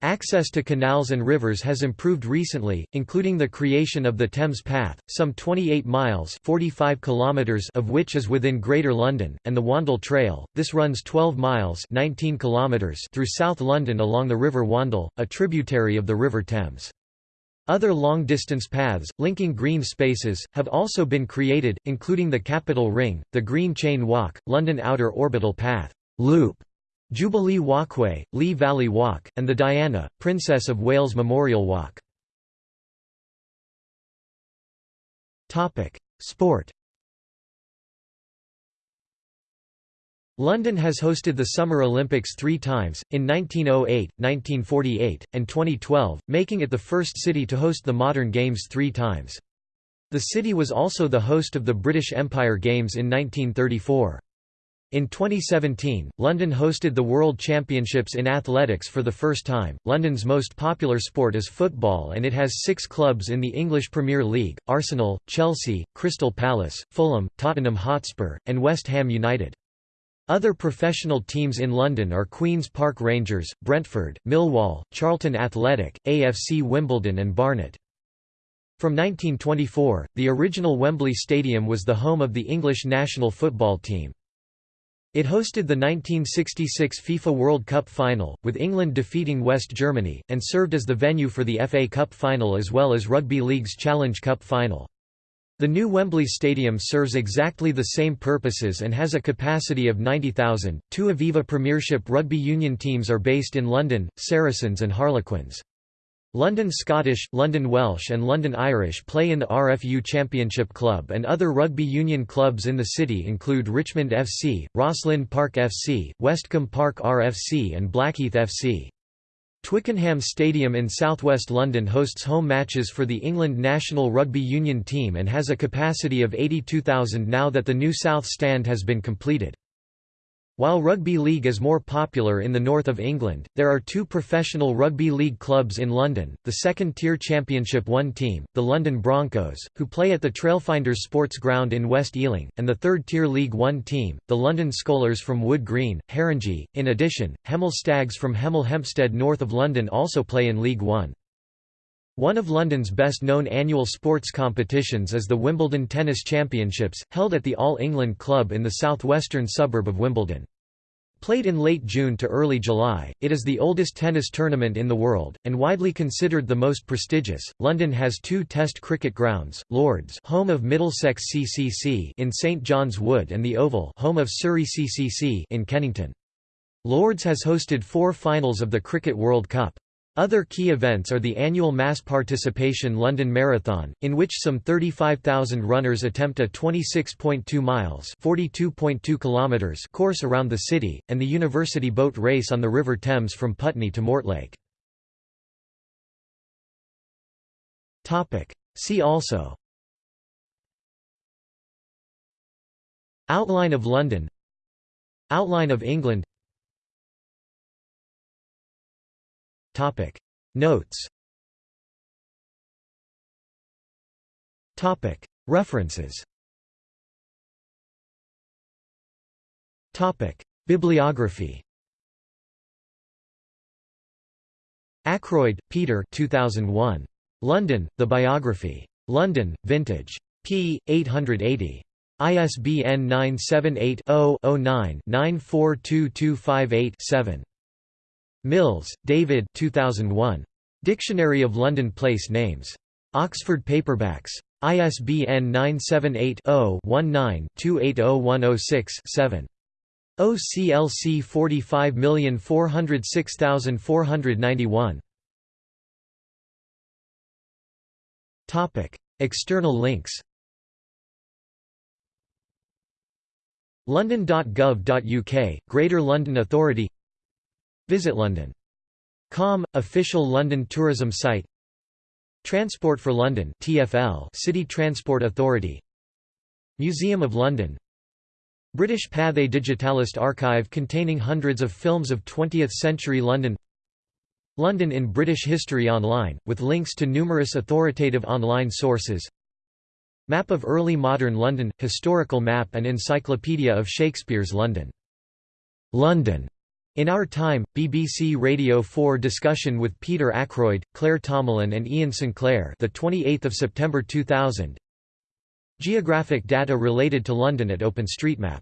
Access to canals and rivers has improved recently, including the creation of the Thames Path, some 28 miles 45 kilometers of which is within Greater London, and the Wandle Trail. This runs 12 miles 19 kilometers through South London along the River Wandle, a tributary of the River Thames. Other long-distance paths, linking green spaces, have also been created, including the Capital Ring, the Green Chain Walk, London Outer Orbital Path Loop, Jubilee Walkway, Lee Valley Walk, and the Diana, Princess of Wales Memorial Walk. Sport London has hosted the Summer Olympics three times, in 1908, 1948, and 2012, making it the first city to host the modern Games three times. The city was also the host of the British Empire Games in 1934. In 2017, London hosted the World Championships in athletics for the first time. London's most popular sport is football and it has six clubs in the English Premier League Arsenal, Chelsea, Crystal Palace, Fulham, Tottenham Hotspur, and West Ham United. Other professional teams in London are Queen's Park Rangers, Brentford, Millwall, Charlton Athletic, AFC Wimbledon and Barnet. From 1924, the original Wembley Stadium was the home of the English national football team. It hosted the 1966 FIFA World Cup final, with England defeating West Germany, and served as the venue for the FA Cup final as well as Rugby League's Challenge Cup final. The new Wembley Stadium serves exactly the same purposes and has a capacity of 90,000. Two Aviva Premiership rugby union teams are based in London, Saracens and Harlequins. London Scottish, London Welsh and London Irish play in the RFU Championship Club and other rugby union clubs in the city include Richmond FC, Rosslyn Park FC, Westcombe Park RFC and Blackheath FC. Twickenham Stadium in southwest London hosts home matches for the England national rugby union team and has a capacity of 82,000 now that the new South Stand has been completed. While rugby league is more popular in the north of England, there are two professional rugby league clubs in London, the second-tier Championship 1 team, the London Broncos, who play at the Trailfinders Sports Ground in West Ealing, and the third-tier League One team, the London Skolars from Wood Green, Haringey. In addition, Hemel Stags from Hemel Hempstead north of London also play in League One. One of London's best-known annual sports competitions is the Wimbledon Tennis Championships, held at the All England Club in the southwestern suburb of Wimbledon. Played in late June to early July, it is the oldest tennis tournament in the world, and widely considered the most prestigious. London has two Test cricket grounds: Lords, home of Middlesex CCC, in St John's Wood, and the Oval, home of Surrey CCC, in Kennington. Lords has hosted four finals of the Cricket World Cup. Other key events are the annual mass participation London Marathon, in which some 35,000 runners attempt a 26.2 miles (42.2 kilometers) course around the city, and the University Boat Race on the River Thames from Putney to Mortlake. See also Outline of London Outline of England Topic Notes Topic References Topic Bibliography Ackroyd, Peter 2001. London, The Biography. London, Vintage. p. 880. ISBN 978-0-9-942258-7. Mills, David 2001. Dictionary of London Place Names. Oxford Paperbacks. ISBN 978-0-19-280106-7. OCLC 45406491. External links London.gov.uk, Greater London Authority Visit London. Com, official London tourism site Transport for London TfL City Transport Authority Museum of London British Pathé Digitalist archive containing hundreds of films of 20th-century London London in British History Online, with links to numerous authoritative online sources Map of early modern London – historical map and encyclopedia of Shakespeare's London. London. In Our Time, BBC Radio 4 discussion with Peter Ackroyd, Claire Tomalin and Iain Sinclair the 28th of September 2000. Geographic data related to London at OpenStreetMap